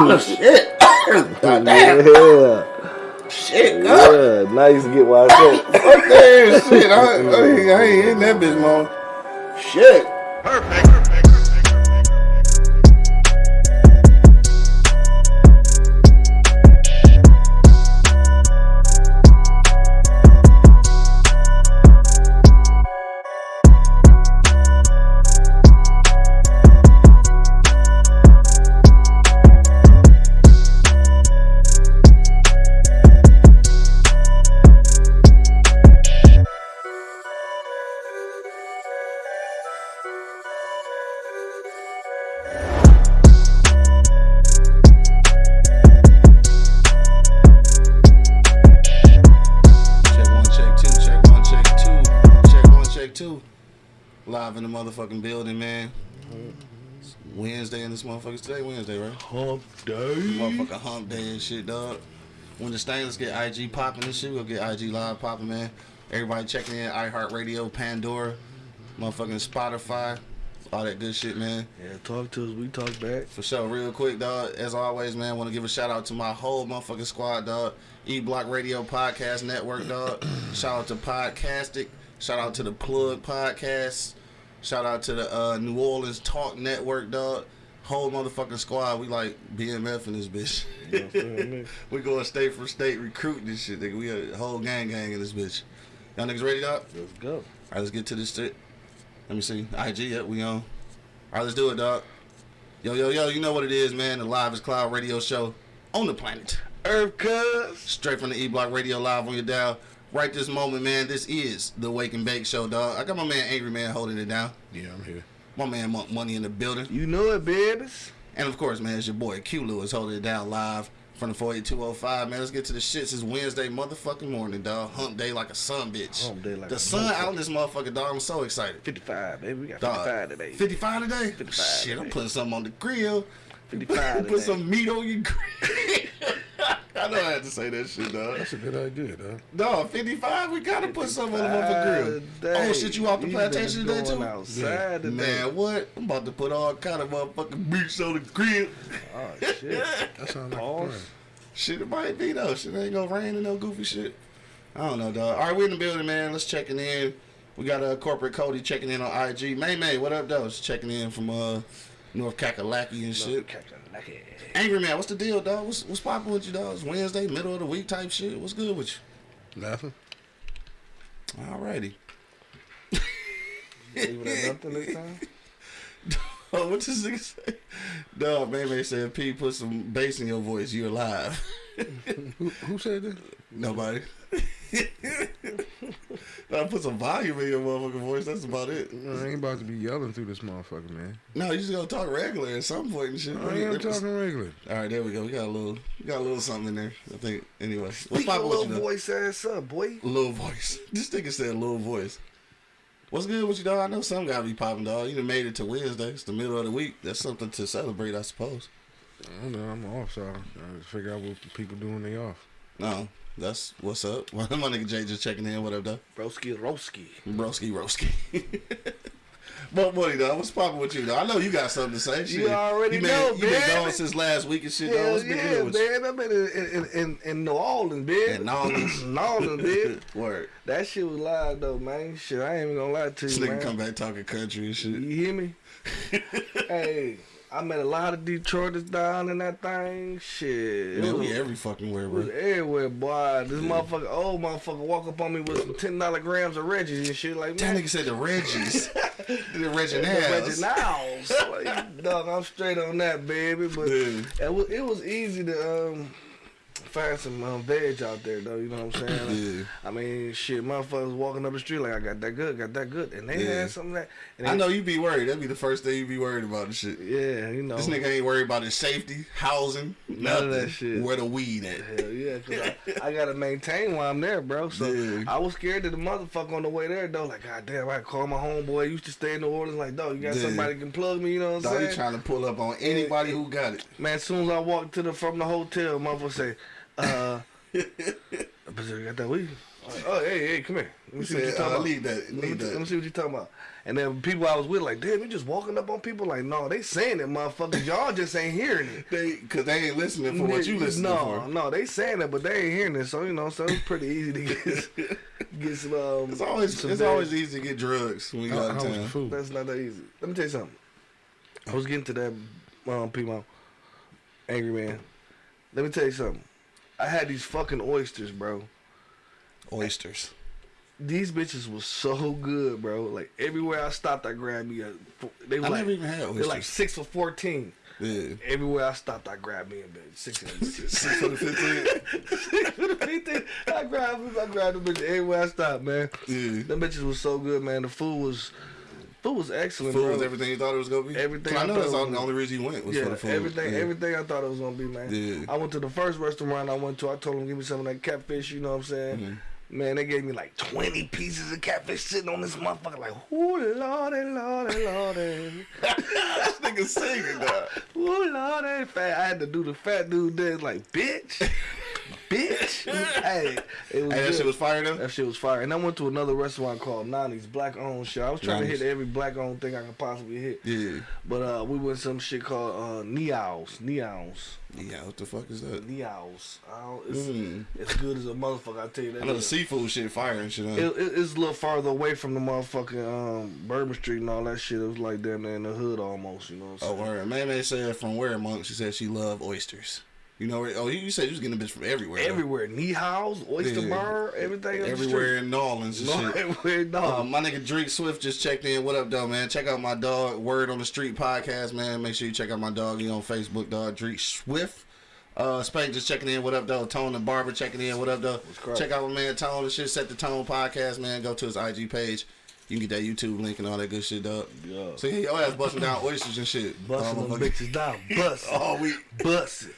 oh, shit. God damn. Yeah. Shit, God. Yeah. Now you get why I said. Fuck that shit. I, I, ain't- I ain't hitting that bitch, man. Shit. Check Wednesday in this motherfucker. Today Wednesday, right? Hump day. Motherfucking hump day and shit, dog. When the stainless get IG popping and shit, we'll get IG live popping, man. Everybody checking in, iHeartRadio, Pandora, motherfucking Spotify, all that good shit, man. Yeah, talk to us. We talk back. For sure, real quick, dog. As always, man, want to give a shout out to my whole motherfucking squad, dog. E Block Radio Podcast Network, dog. shout out to Podcastic. Shout out to the Plug Podcast. Shout out to the uh, New Orleans Talk Network, dog. Whole motherfucking squad. We like BMF in this bitch. You know what I'm saying? we going state for state recruiting this shit, nigga. We a whole gang gang in this bitch. Y'all niggas ready, dog? Let's go. All right, let's get to this shit. Let me see. IG, yep, we on. All right, let's do it, dog. Yo, yo, yo, you know what it is, man. The Live is Cloud radio show on the planet. Earth cuz. Straight from the E Block Radio Live on your dial. Right this moment, man, this is the Wake and Bake Show, dog. I got my man Angry Man holding it down. Yeah, I'm here. My man Monk Money in the building. You know it, babies. And of course, man, it's your boy Q Lewis holding it down live from the 48205. Man, let's get to the shits. It's Wednesday motherfucking morning, dog. Hump day like a sun bitch. Hump day like the a sun out in this motherfucker, dog. I'm so excited. 55, baby. We got Dog, 55 today. 55 today? 55 Shit, I'm putting something on the grill. 55 Put today. some meat on your grill. I know I had to say that shit, dog. That's a good idea, dog. No, 55, we gotta put something on the motherfucking grill. Oh, shit, you off the These plantation today, too? outside today. Man, what? I'm about to put all kind of motherfucking meats on the grill. Oh, shit. That sounds like a plan. Shit, it might be, though. Shit ain't gonna rain and no goofy shit. I don't know, dog. All right, we're in the building, man. Let's checking in. We got uh, corporate Cody checking in on IG. May May, what up, though? It's checking in from uh North Kakalaki and shit. Captain Lucky. Angry man, what's the deal, dog? What's what's poppin' with you, dog? It's Wednesday, middle of the week type shit. What's good with Nothing. you? Alrighty. Leave it at nothing this time. Oh, what this nigga say? Dog, May May said, P, put some bass in your voice. You alive. Who, who said that? Nobody. I put some volume in your motherfucking voice. That's about it. I ain't about to be yelling through this motherfucker, man. No, you just gonna talk regular at some point and shit. I am talking regular. All right, there we go. We got a little, we got a little something in there. I think. Anyway, what's Speak your poppin' with little you, though? voice ass up, boy. Little voice. This nigga said little voice. What's good with you, dog? I know some gotta be popping, dog. You done made it to Wednesday. It's the middle of the week. That's something to celebrate, I suppose. I don't know. I'm off, so I just figure out what people doing they off. No, that's what's up. My nigga Jay just checking in. What up, dog? Broski Roski. Broski, broski. But buddy, dog, what's popping with you, dog? I know you got something to say. Shit. already you been, know, You been man. gone since last week and shit. Hell What's been yeah, good with you? man. I've been in, in, in, in New Orleans, bitch. In New Orleans. New Orleans, bitch. Word. That shit was live though, man. Shit, I ain't even gonna lie to This you, nigga man. come back talking country and shit. You hear me? hey, I met a lot of Detroiters down in that thing. Shit. it Man, we every fucking where, bro. everywhere, boy. This motherfucker, old motherfucker, walk up on me with some ten dollar grams of Reggie's and shit like That nigga said the Reggies. the Reggie Niles. Niles. Like, Dog, I'm straight on that, baby. But it was it was easy to um find some um, veg out there though. You know what I'm saying? Yeah. I mean, shit, motherfuckers walking up the street like I got that good, got that good, and they Yeah. had something that. And I know you'd be worried. That'd be the first thing you'd be worried about and shit. Yeah, you know. This nigga ain't worried about his safety, housing, None nothing. of that shit. Where the weed at? Hell yeah, cause I, I gotta maintain while I'm there, bro. So Yeah. I was scared of the motherfucker on the way there, though. Like, god damn, I call my homeboy. Used to stay in New Orleans. Like, dog, you got Yeah. somebody can plug me. You know what I'm saying? trying to pull up on anybody who got it. Man, as soon as I walk to the from the hotel, motherfucker say, uh, but you got that weed. Like, oh, hey, hey, come here. Let me He see what you said, talking uh, about. leave that, Let me, leave let me see what you talking about. And then people I was with like, damn, you just walking up on people like, no, they saying it, motherfuckers. Y'all just ain't hearing it. They, cause they ain't listening for what you listening no, for. No, they saying it, but they ain't hearing it. So you know, so it's pretty easy to get get some. Um, It's always some it's bad- always easy to get drugs when you How, go how out of town. That's not that easy. Let me tell you something. I was getting to that, um, people, angry man. Let me tell you something. I had these fucking oysters, bro. Oysters. These bitches was so good, bro. Like everywhere I stopped, I grabbed me a. They I were like, never even had they're like six for fourteen. yeah. Everywhere I stopped, I grabbed me a bitch. Six Six for fifteen. Six for fifteen. I grabbed. I grabbed the bitch everywhere I stopped, man. Yeah. Them bitches was so good, man. The food was, food was excellent, Food bro. was everything you thought it was gonna be. Everything I I know that's all, the only reason you went was yeah, for the food. everything, yeah. everything I thought it was gonna be, man. Yeah. I went to the first restaurant I went to. I told them give me some of that catfish. You know what I'm saying? Mm-hmm. Man, they gave me like 20 pieces of catfish sitting on this motherfucker. Like, ooh, lordy, lordy, lordy. this nigga singing that. Ooh, lordy, fat. I had to do the fat dude dance like, bitch, bitch. hey, it was Hey, that shit was fire though. That shit was fire. And I went to another restaurant called Nani's Black Owned shit. I was trying Nani's. to hit every black owned thing I could possibly hit. Yeah. But uh, we went to some shit called uh, Neos. Neows. Yeah. What the fuck is that? Neos. I it's, Mm. it's good as a motherfucker, I tell you that. I know the seafood shit fire and shit. Huh? It, it, it's a little farther away from the motherfucking um, Bourbon Street and all that shit. It was like damn near in the hood almost, you know what I'm Oh, saying? word. May May said from where, Monk? She said she loved oysters. You know? Oh, you said you was getting a bitch from everywhere. though. Everywhere. Nehouse, Oyster Yeah. Bar, everything. Everywhere in New Orleans and street. shit. No, everywhere, no. Um, my nigga Drake Swift just checked in. What up, though, man? Check out my dog Word on the Street podcast, man. Make sure you check out my dog. He on Facebook, dog Drake Swift. Uh, Spank just checking in. What up, though? Tone and Barber checking in. What up, though? Check out my man Tone and shit. Set the Tone podcast, man. Go to his IG page. You can get that YouTube link and all that good shit, dog. Yeah. So yeah, your ass busting down oysters and shit. Busting them bitches down. Bust. All week. Bust it.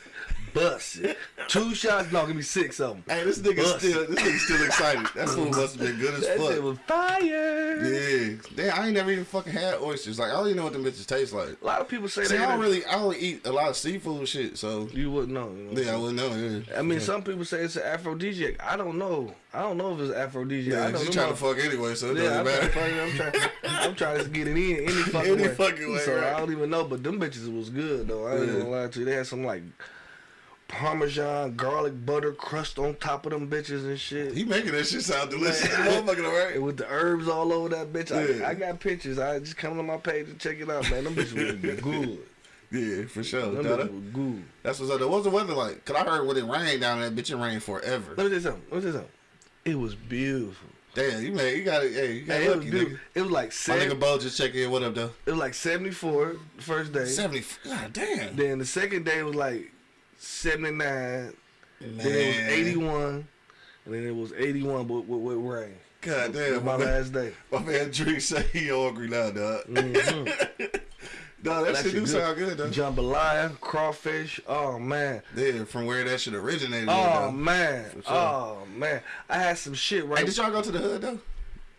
Bust it. Two shots. No, give me six of them. Hey, this nigga still, this nigga still excited. That food must have been good as That fuck. shit was fire. Yeah, damn, I ain't never even fucking had oysters. Like I don't even know what them bitches taste like. A lot of people say See, they I don't really. I don't eat a lot of seafood shit, so You wouldn't know. You know yeah, I wouldn't know. Yeah, I mean, some people say it's an aphrodisiac. I don't know. I don't know if it's aphrodisiac. yeah, I know she's them trying to fuck anyway, so it Yeah, I'm doesn't trying, matter. I'm, trying, I'm trying to get it in any fucking Any way. fucking way, So right. I don't even know, but them bitches was good though. I ain't Yeah. gonna lie to you. They had some like Parmesan garlic butter crust on top of them bitches and shit. He making that shit sound delicious, Man. alright. And with the herbs all over that bitch, Yeah. I, I got pictures. I just come to my page and check it out, man. Them bitches was good. Yeah, for sure. Them bitches was good. That's what's up. though. What's the weather like? Cause I heard when it rained down there, bitch, it rained forever. Let me tell you something. Let me tell you something. It was beautiful. Damn, you made, you got it. Hey, you got Hey, it was lucky, nigga. It was like My nigga Bo just checked in. What up, though? it was like seventy four first day. Seventy. God damn. Then the second day was like seventy nine. Then it was eighty one. And then it was eighty one but with, with rain. God damn. my My man, last day. my man Drake say he hungry now, dog. Mhm. Dog, that, That shit do good. sound good, though. Jambalaya, crawfish. Oh man. Yeah, from where that shit originated. Oh man. sure. Oh man. I had some shit right. Hey, did y'all go to the hood though?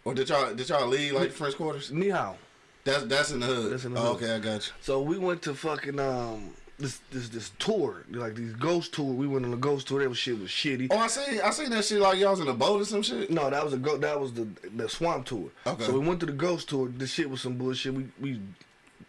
Or did y'all did y'all leave like the French quarters? Ni hao. That's that's in the hood. That's in the oh, hood. okay, I got you. So we went to fucking um this this this tour, like these ghost tour. We went on a ghost tour. That was shit was shitty. Oh, I see. I seen that shit like y'all was in a boat or some shit. No, that was a go. That was the the swamp tour. Okay. So we went to the ghost tour. This shit was some bullshit. We we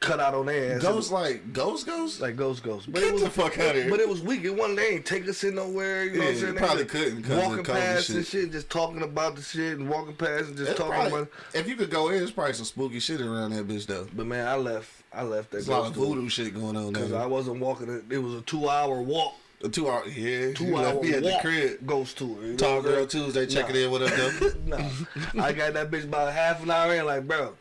cut out on their ass. Ghost like ghost ghost. like ghost ghost. But Get it was the fuck outta here. But it was weak. It wasn't. They ain't take us in nowhere. You know Yeah, what I'm saying? probably couldn't of walking past and shit. shit, just talking about the shit and walking past and just It's talking probably- about. if you could go in, it's probably some spooky shit around that bitch though. But man, I left. I left that There's a lot of voodoo shit going on there. because I wasn't walking. It, it was a two hour walk. A two hour, yeah. Two you hour left me at the crib. ghost tour. You know Tall girl? Tuesday checking Nah. in. What up though? no, I got that bitch about half an hour in. Like, bro,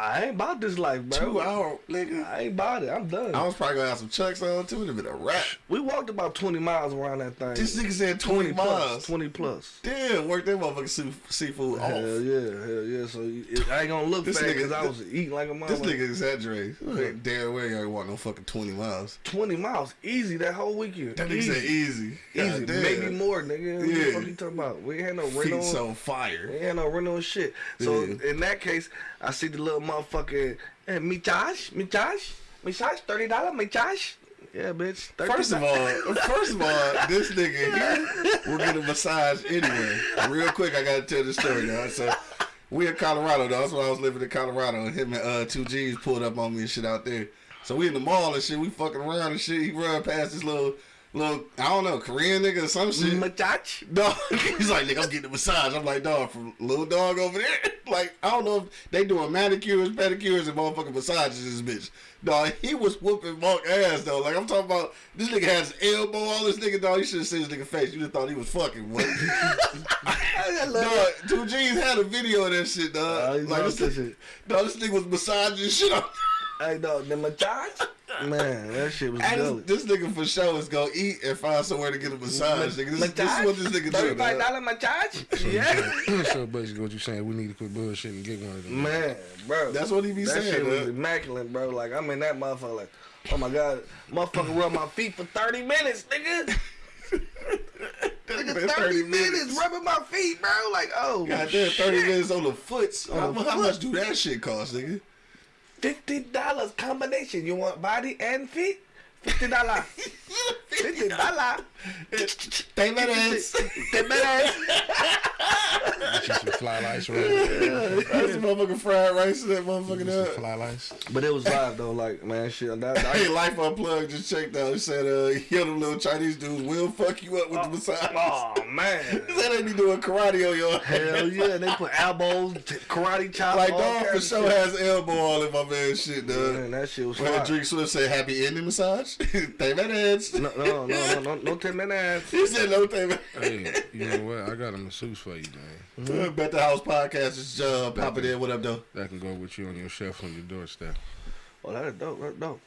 I ain't about this life, bro. Two hour, nigga. I ain't about it. I'm done. I was probably gonna have some chucks on too. It'd have been a wrap. we walked about 20 miles around that thing. This nigga said 20 plus, miles. 20 plus. Damn, work that motherfucking sea- seafood off. Hell yeah, hell yeah. So it, I ain't gonna look This fat because I was eating like a This mother. nigga exaggerates. Ain't Damn well you ain't walk no fucking 20 miles. 20 miles, easy that whole weekend. That nigga easy. said easy. Easy, God damn. maybe more, nigga. What Yeah. the fuck you talking about? We ain't had no rental. so We fire. ain't had no rental shit. So Yeah. in that case, I see the little motherfucker. Hey, me Josh, me Josh, me Josh, thirty dollars, me Josh. Yeah, bitch. $30. First of all, first of all, this nigga here will get a massage anyway. Real quick, I gotta tell the story now. So we in Colorado though. That's when I was living in Colorado, and him and uh, two G's pulled up on me and shit out there. So we in the mall and shit. We fucking around and shit. He run past this little, little, I don't know, Korean nigga or some shit. Dog, he's like, nigga, I'm getting a massage. I'm like, dog, from little dog over there. Like, I don't know if they doing manicures, pedicures, and motherfucking massages. This bitch, dog, he was whooping Mark ass though. Like, I'm talking about this nigga has elbow all this nigga dog. You should have seen this nigga face. You just thought he was fucking. What? dog, two G's had a video of that shit, dog. He like, lost this, shit. dog, this nigga was massaging shit on. Hey, dog, the massage? Man, that shit was And this, this nigga for sure is gonna eat and find somewhere to get a massage. Nigga, this, this is what this nigga do. Thirty-five dog. dollar Machach? Yeah. so basically, what you saying? We need to quit bullshit and get one of them. Man, bro. That's what he be that saying. shit was immaculate, bro. Like, I'm in that motherfucker, like, oh my god, motherfucker rub my feet for 30 minutes, nigga. Nigga, 30, 30 minutes. minutes. rubbing my feet, bro. Like, oh, God damn, 30 shit. minutes on the foots. On how, the how foot. much do that shit cost, nigga? Fifty dollars combination. You want body and feet? Fifty dollar. Fifty dollar. Ten minutes. Ten minutes. Get you some fly lice, right? That's some motherfucking fried rice in that motherfucking up. fly lice. But it was live though. Like man, shit. That, Hey, Life Unplugged just checked out. He said, uh, yo, them little Chinese dudes will fuck you up with the massage. oh man. He said they be doing karate on your Hell yeah, they put elbows, karate chop. Like, dog for sure shit. has elbow all in my man shit, dog. Man, that shit was When fire. Drake Swift said happy ending massage, ten minutes. No, no, no, no, no, no ten minutes. He said no ten minutes. Hey, you know what? I got a masseuse for you, man. Bet the House podcast is uh, popping in. What up, though? That can go with you on your shelf on your doorstep. Oh, that's dope. That's dope.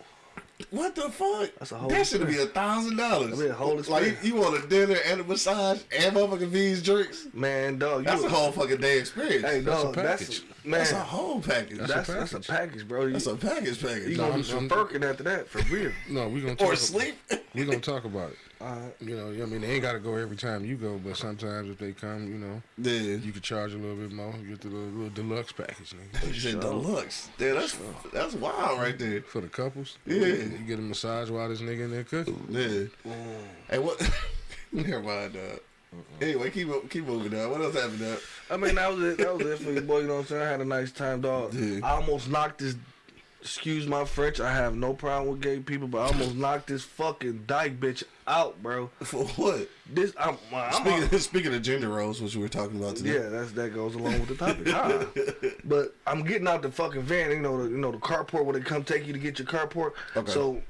What the fuck? That's a whole That should be a thousand dollars. That'd be a whole Like you, experience. you want a dinner and a massage and motherfucking V's drinks. Man, dog. That's a whole fucking day experience. Hey, That's a dog. That's, package. man. That's a whole package. That's That's a that's a package. package, bro. You, That's a package package. you package. gonna I'm- be some I'm- after that for real. No, we gonna talk Or ab- sleep. We gonna talk about it. Alright. You know, I mean, they ain't gotta go every time you go, but sometimes if they come, you know, Yeah. you could charge a little bit more. You get the little, little deluxe package, nigga. You said deluxe. Damn, that's that's wild right there. For the couples, Yeah. you get a massage while this nigga in there cooking. Yeah. Mm. Hey, what? Never mind, dog. Anyway, keep keep moving, dog. What else happened, up? I mean, that was it. That was it for you, boy. You know what I'm saying? I had a nice time, dog. Yeah. I almost knocked this. Excuse my French. I have no problem with gay people, but I almost knocked this fucking dyke bitch out, bro. For what? This, I'm, I'm Speaking, speaking of gender roles, which we were talking about today. Yeah, that's that goes along with the topic. Ah. But I'm getting out the fucking van, you know, the, you know, the carport where they come take you to get your carport. Okay. So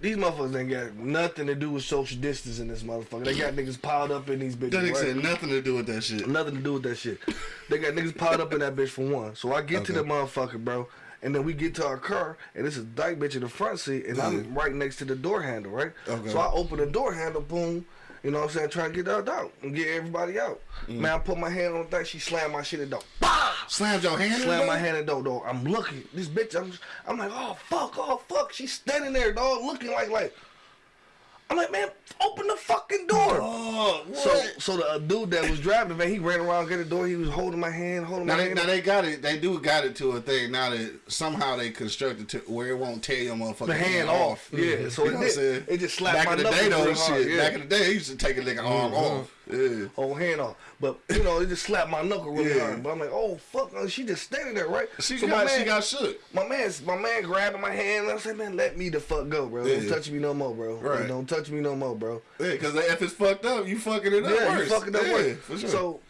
these motherfuckers ain't got nothing to do with social distance in this motherfucker. They got niggas piled up in these bitches. That nigga right? nothing to do with that shit. Nothing to do with that shit. They got niggas piled up in that bitch for one. So I get to the motherfucker, bro. And then we get to our car, and this is dyke bitch in the front seat, and I'm right next to the door handle, right? Okay. So I open the door handle, boom, you know what I'm saying, trying to get that out and get everybody out. Mm. Man, I put my hand on the thing, she slammed my shit in the door. Bah! Slammed your hand. in Slam there? my hand in the door, dog. I'm looking. This bitch, I'm, I'm like, oh fuck, oh fuck. She's standing there, dog, looking like like. I'm like, man, open the fucking door. Oh. So, so the dude that was driving, man, he ran around, get the door. He was holding my hand, holding Now my they, hand. now they got it. They do got it to a thing now that somehow they constructed to where it won't tear your motherfucking the hand off. Yeah, so You it, know what I'm saying? did, it just slapped Back my in the day, though, shit. yeah. Back in the day, they used to take a nigga arm mm-hmm. off. Yeah. hand off. But you know, it just slapped my knuckle really Yeah. hard. But I'm like, oh fuck, uh, she just standing there, right? She So got man, she got shook. my man's my man grabbing my hand. and I said, man, let me the fuck go, bro. Don't touch me no more, bro. Right. Don't touch me no more, bro. Yeah, because if it's fucked up, you fucking it up Yeah, worse. you fucking up yeah, worse. For sure. So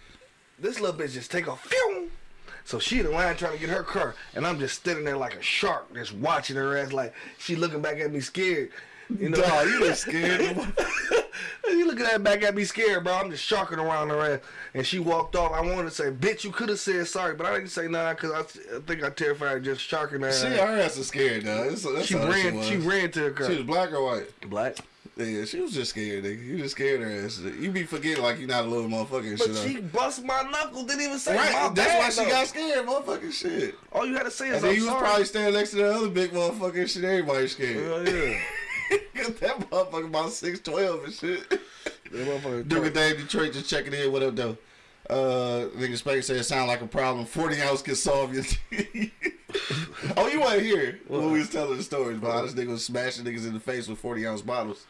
this little bitch just take off. Phew! So she the line trying to get her car, and I'm just standing there like a shark, just watching her ass like she looking back at me scared. You know, Dog, you look scared. you looking at that back at me scared, bro. I'm just sharking around her ass, and she walked off. I wanted to say, "Bitch, you could have said sorry," but I didn't say nah because I, I think I terrified just sharking her. she, her ass was scared, dog. That's, that's she ran. She. She ran to her car. She was black or white? black. Yeah, she was just scared, nigga. You just scared her ass. You be forgetting like you're not a little motherfucker and But shit. though. she bust my knuckle. Didn't even say Right, my that's bad, why she though. got scared, motherfucking shit. All you had to say is And then I'm you was probably standing next to the other big motherfucker and shit. Everybody scared. Hell yeah. that motherfucker about six twelve and shit. That motherfucker Duke of Dave Detroit just checking in. What up, though? Uh, nigga Spank said it sound like a problem. Forty ounce can solve your. oh, you want to hear when we was telling the stories about how this nigga was smashing niggas in the face with forty ounce bottles.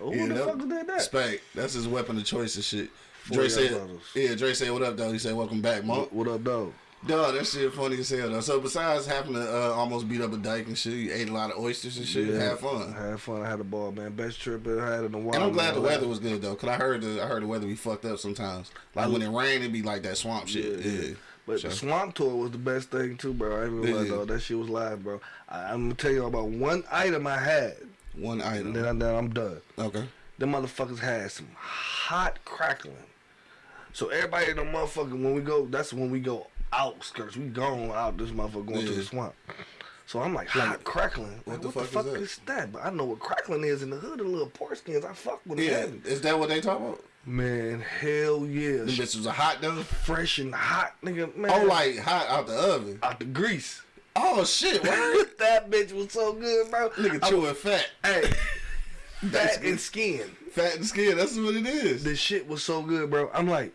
Oh, Yeah, who the fuck did that? Spank, that's his weapon of choice and shit. Dre said, bottles. "Yeah." Dre said, "What up, though?" He said, "Welcome back, Monk." What, what up, though? Dog, that shit funny as hell though. So besides having to uh, almost beat up a dyke and shit, you ate a lot of oysters and shit. Yeah. Had fun. I had fun. I had a ball, man. Best trip I had in a while. And I'm glad the weather was good though, cause I heard the I heard the weather be fucked up sometimes. Like when it rained, it'd be like that swamp shit. Yeah, Yeah. But Sure. the swamp tour was the best thing too, bro. I ain't Yeah. though. That shit was live, bro. I, I'm gonna tell you about one item I had, One item. then, I, then I'm done. Okay. Them motherfuckers had some hot crackling. So everybody in the motherfucker when we go, that's when we go outskirts. We gone out this motherfucker going to the swamp. So I'm like hot crackling. Like, what what, the the fuck fuck, is is, that? But I know what crackling is in the hood. The little pork skins. I fuck with them. Yeah, heavy. is that what they talk about? Man, hell yeah. Them bitches are hot though. Fresh and hot, nigga. Man, Oh, like hot out the oven. out the grease. Oh shit, word. that bitch was so good, bro. Nigga chewing fat. Hey, fat and skin. Fat and skin. That's what it is. The shit was so good, bro. I'm like,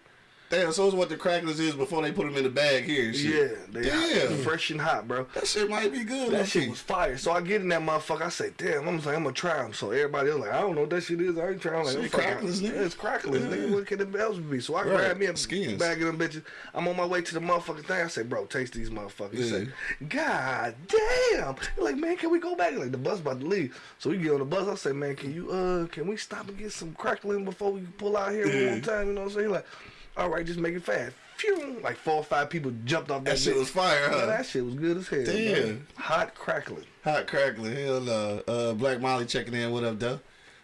Damn, so it's what the cracklers is before they put them in the bag here. yeah, they Damn. fresh and hot, bro. That shit might be good. That shit was fire. So I get in that motherfucker. I say, damn. I'm like, I'm gonna try them. So everybody else like, I don't know what that shit is. I ain't trying. Like, Shit I'm fucking- cracklers, nigga. Yeah, It's cracklers, Yeah. nigga. What can it else be? So I Right. grab me a Skins. bag of them bitches. I'm on my way to the motherfucking thing. I say, bro, taste these motherfuckers. He say, God damn. Like, man, can we go back? Like the bus about to leave. So we get on the bus. I say, man, can you uh, can we stop and get some crackling before we pull out here Yeah. one more time? You know what I'm saying? He like, all right, just make it fast. Phew. Like four or five people jumped off that, That shit bitch. was fire, huh? Man, that shit was good as hell. Damn. bro. Hot crackling. Hot crackling. Hell no. Uh, Black Molly checking in. What up, though?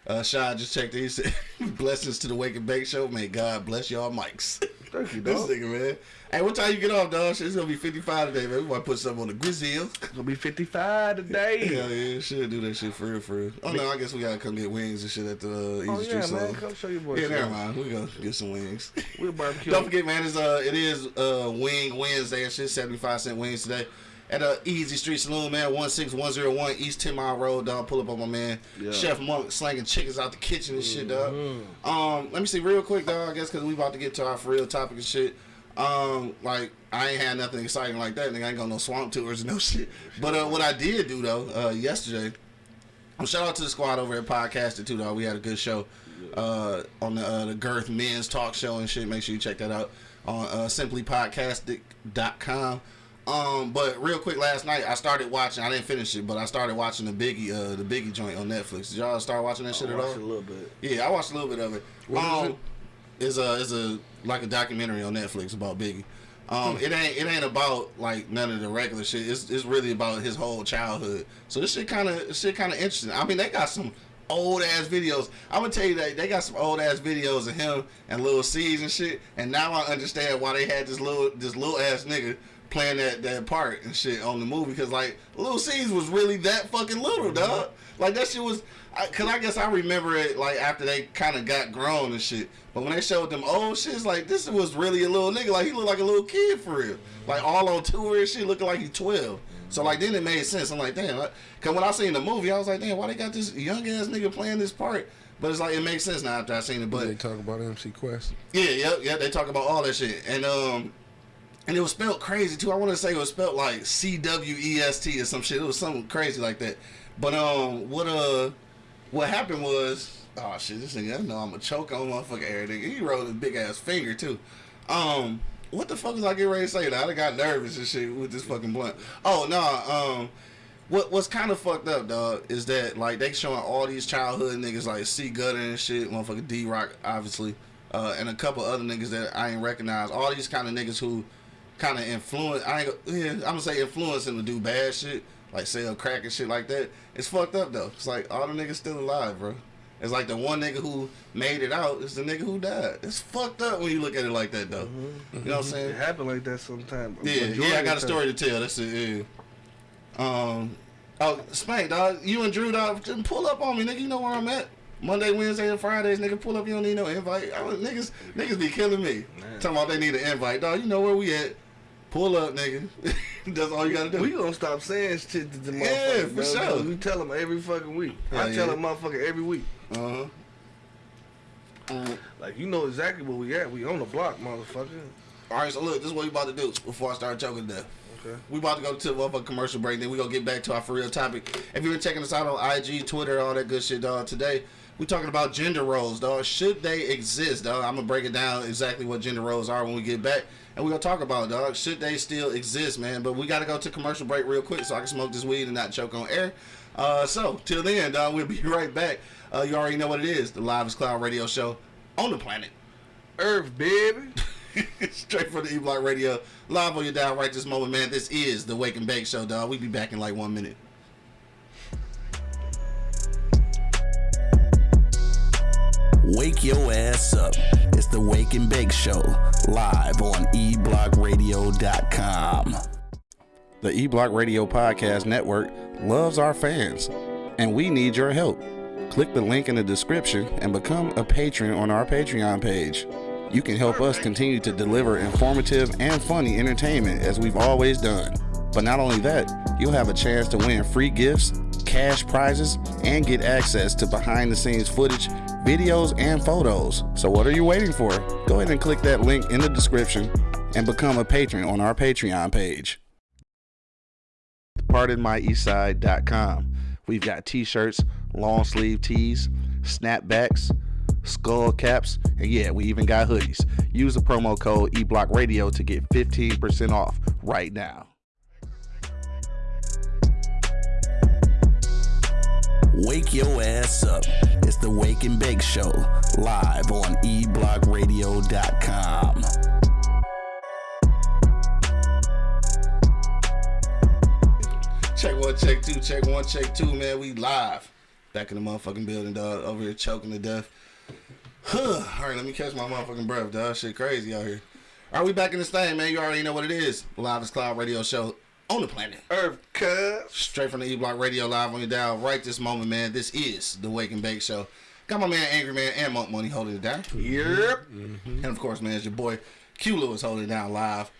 Uh, Shy just checked in. He said, Blessings to the Wake and Bake Show. May God bless y'all mics. Thank you, this nigga, man. Hey, what time you get off, dog? Shit, It's to be 55 today, man. We might put something on the grizzle. Gonna be 55 today. Hell yeah, should do that shit for real, for real. Oh, no, I guess we got to come get wings and shit at the uh, Easy Oh Street yeah, Soul. man, come show your boy. Yeah, never mind. We gonna get some wings. We'll barbecue. Don't forget, man. It's uh, it is uh, Wing Wednesday and shit. Seventy five cent wings today at uh, Easy Street Saloon, man. One six one zero one East Ten Mile Road, dog. Pull up on my man Yeah. Chef Monk slanging chickens out the kitchen and shit, dog. Mm-hmm. Um, let me see real quick, dog. I guess because we about to get to our for real topic and shit. Um, like I ain't had nothing exciting like that. Nigga, I ain't got no swamp tours and no shit. But uh, what I did do though, uh, yesterday. Um, shout out to the squad over at Podcastic too, dog. We had a good show uh, on the uh, the Girth Men's Talk Show and shit. Make sure you check that out on uh, simplypodcastic.com. Um, but real quick, last night I started watching. I didn't finish it, but I started watching the Biggie uh, the Biggie joint on Netflix. Did y'all start watching that shit I at all? a little bit. Yeah, I watched a little bit of it. What is um, it? It's a it's a like a documentary on Netflix about Biggie. Um, it ain't it ain't about like none of the regular shit. It's it's really about his whole childhood. So this shit kind of shit kind of interesting. I mean, they got some old ass videos. I'm gonna tell you that they got some old ass videos of him and little Cease and shit. And now I understand why they had this little this little ass nigga playing that that part and shit on the movie because like Lil Cease was really that fucking little, dog. Like that shit was. I, Cause I guess I remember it like after they kind of got grown and shit. But when they showed them old shit, it's like this was really a little nigga. Like he looked like a little kid for real. Like all on tour and shit, looking like he's twelve. So like then it made sense. I'm like, damn. Like, Cause when I seen the movie, I was like, damn, why they got this young ass nigga playing this part? But it's like it makes sense now after I seen it. But they talk about MC Quest. yeah, yeah, yeah. They talk about all that shit, and um, and it was spelled crazy too. I want to say it was spelled like C W E S T or some shit. It was something crazy like that. But um, what uh, what happened was, oh shit, this nigga, I know I'm a choke on motherfucker everything. He wrote a big ass finger too. Um, what the fuck was I getting ready to say? Now I got nervous and shit with this fucking blunt. Oh no, um. What what's kind of fucked up, dog, is that like they showing all these childhood niggas like C Gutter and shit, motherfucker D-Roc, obviously, uh, and a couple other niggas that I ain't recognize. All these kind of niggas who kind of influence. I ain't yeah, I'm gonna say influence him to do bad shit, like sell crack and shit like that. It's fucked up though. It's like all the niggas still alive, bro. It's like the one nigga who made it out is the nigga who died. It's fucked up when you look at it like that though. You know what I'm saying? It happened like that sometimes. Yeah, yeah, I got a story to tell. That's it. Yeah. Um, oh, Spank, dog, you and Drew, dog, just pull up on me, nigga. You know where I'm at. Monday, Wednesday, and Fridays, nigga. Pull up. You don't need no invite. I niggas, niggas be killing me. Man. Talking about they need an invite, dog. You know where we at. Pull up, nigga. That's all you gotta do. We gonna stop saying shit to the Yeah, for bro. sure. We tell them every fucking week. I tell yeah. a motherfucker every week. Uh huh. Like you know exactly where we at. We on the block, motherfucker. All right, so look, this is what we about to do before I start choking to death. Okay. We about to go to a motherfucking commercial break. Then we gonna get back to our for real topic. If you've been checking us out on IG, Twitter, all that good shit, dog. Today we talking about gender roles, dog. Should they exist, dog? I'm gonna break it down exactly what gender roles are when we get back, and we gonna talk about, it, dog. Should they still exist, man? But we gotta go to commercial break real quick so I can smoke this weed and not choke on air. Uh, so till then, dog, we'll be right back. Uh, you already know what it is. The Live Cloud Radio Show on the planet. Earth, baby. Straight from the E Block Radio, live on your dial right this moment, man. This is the Wake and Bake Show, dog. We be back in like one minute. Wake your ass up. It's the Wake and Bake Show, live on eblockradio.com. The E Block Radio Podcast Network loves our fans, and we need your help. Click the link in the description and become a patron on our Patreon page. You can help us continue to deliver informative and funny entertainment as we've always done. But not only that, you'll have a chance to win free gifts, cash prizes, and get access to behind the scenes footage, videos, and photos. So, what are you waiting for? Go ahead and click that link in the description and become a patron on our Patreon page pardonmyeastside.com. We've got t-shirts, long sleeve tees, snapbacks, skull caps, and yeah, we even got hoodies. Use the promo code eBlockRadio to get 15% off right now. Wake your ass up. It's the Wake and Bake Show, live on eblockradio.com. Check one, check two, check one, check two, man. We live. Back in the motherfucking building, dog. Over here choking to death. Huh. All right, let me catch my motherfucking breath, dog. Shit crazy out here. All right, we back in this thing, man. You already know what it is. Live is Cloud Radio Show on the planet. Earth, cuz. Straight from the E Block Radio live on your dial right this moment, man. This is the Wake and Bake Show. Got my man Angry Man and Monk Money holding it down. Yep. And of course, man, it's your boy Q Lewis holding it down live.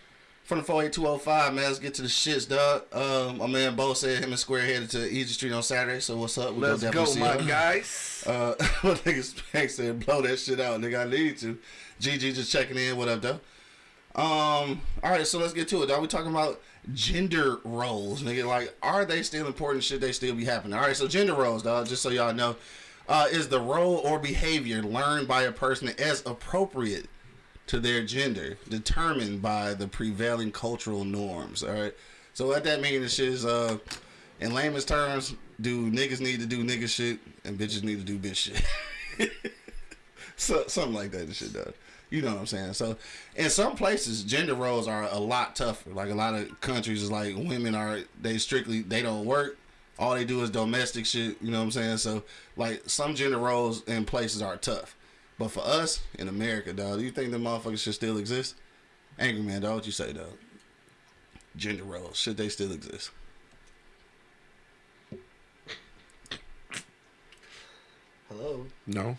From the 48205, man, let's get to the shits, dog. Um, my man Bo said him and Square headed to Easy Street on Saturday, so what's up? We Let's go, my him. guys. Uh, my nigga Spank said, blow that shit out, nigga. I need to. GG just checking in. What up, though? Um, all right, so let's get to it, dog. We talking about gender roles, nigga. Like, are they still important? Should they still be happening? All right, so gender roles, dog. Just so y'all know, uh, is the role or behavior learned by a person as appropriate to their gender, determined by the prevailing cultural norms. All right. So what that means is, uh, in layman's terms, do niggas need to do nigga shit and bitches need to do bitch shit. so something like that and shit does. You know what I'm saying? So in some places gender roles are a lot tougher. Like a lot of countries is like women are they strictly they don't work. All they do is domestic shit, you know what I'm saying? So like some gender roles in places are tough. But for us in America, dog, do you think the motherfuckers should still exist? Angry man, dog, what you say, dog? Gender roles, should they still exist? Hello. No.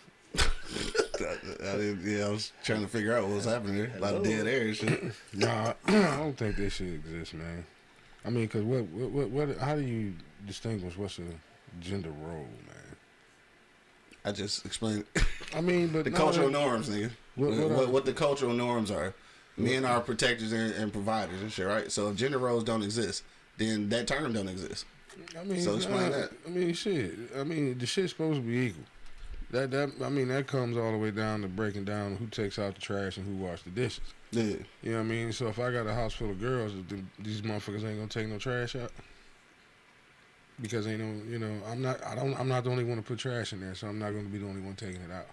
I, I didn't, yeah, I was trying to figure out what was happening there. A lot of dead air and shit. Nah, I don't think this should exist, man. I mean, cause what, what, what, what, how do you distinguish what's a gender role, man? I just explained I mean, but the no, cultural norms, nigga. What- What, what what, the cultural norms are. Men are protectors and, and providers and shit, right? So if gender roles don't exist, then that term don't exist. I mean, So explain nah, that. I mean, shit. I mean, the shit's supposed to be equal. That that I mean, that comes all the way down to breaking down who takes out the trash and who washes the dishes. Yeah. You know what I mean? So if I got a house full of girls, these motherfuckers ain't gonna take no trash out. Because ain't no, you know, I'm not, I don't, I'm not the only one to put trash in there, so I'm not gonna be the only one taking it out.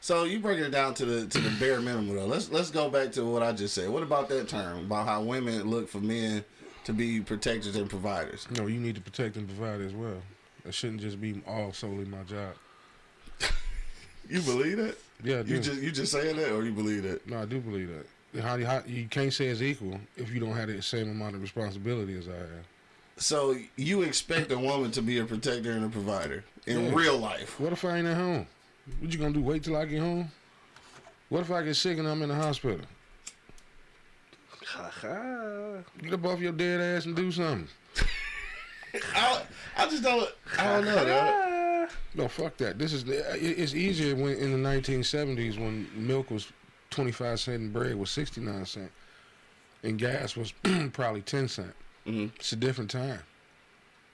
So you breaking it down to the to the bare minimum though. Let's let's go back to what I just said. What about that term about how women look for men to be protectors and providers? No, you need to protect and provide as well. It shouldn't just be all solely my job. You believe that? Yeah, I do. You just you just saying that, or you believe that? no, I do believe that. How, how you can't say it's equal if you don't have the same amount of responsibility as I have. So you expect a woman to be a protector and a provider in Yeah. real life? What if I ain't at home? What you gonna do? Wait till I get home? What if I get sick and I'm in the hospital? Ha ha. Get up off your dead ass and do something. I, I just don't. I don't know. Dog. No, fuck that. This is it's easier when in the 1970s when milk was 25 cent and bread was 69 cent. and gas was probably ten cent. Mhm. It's a different time.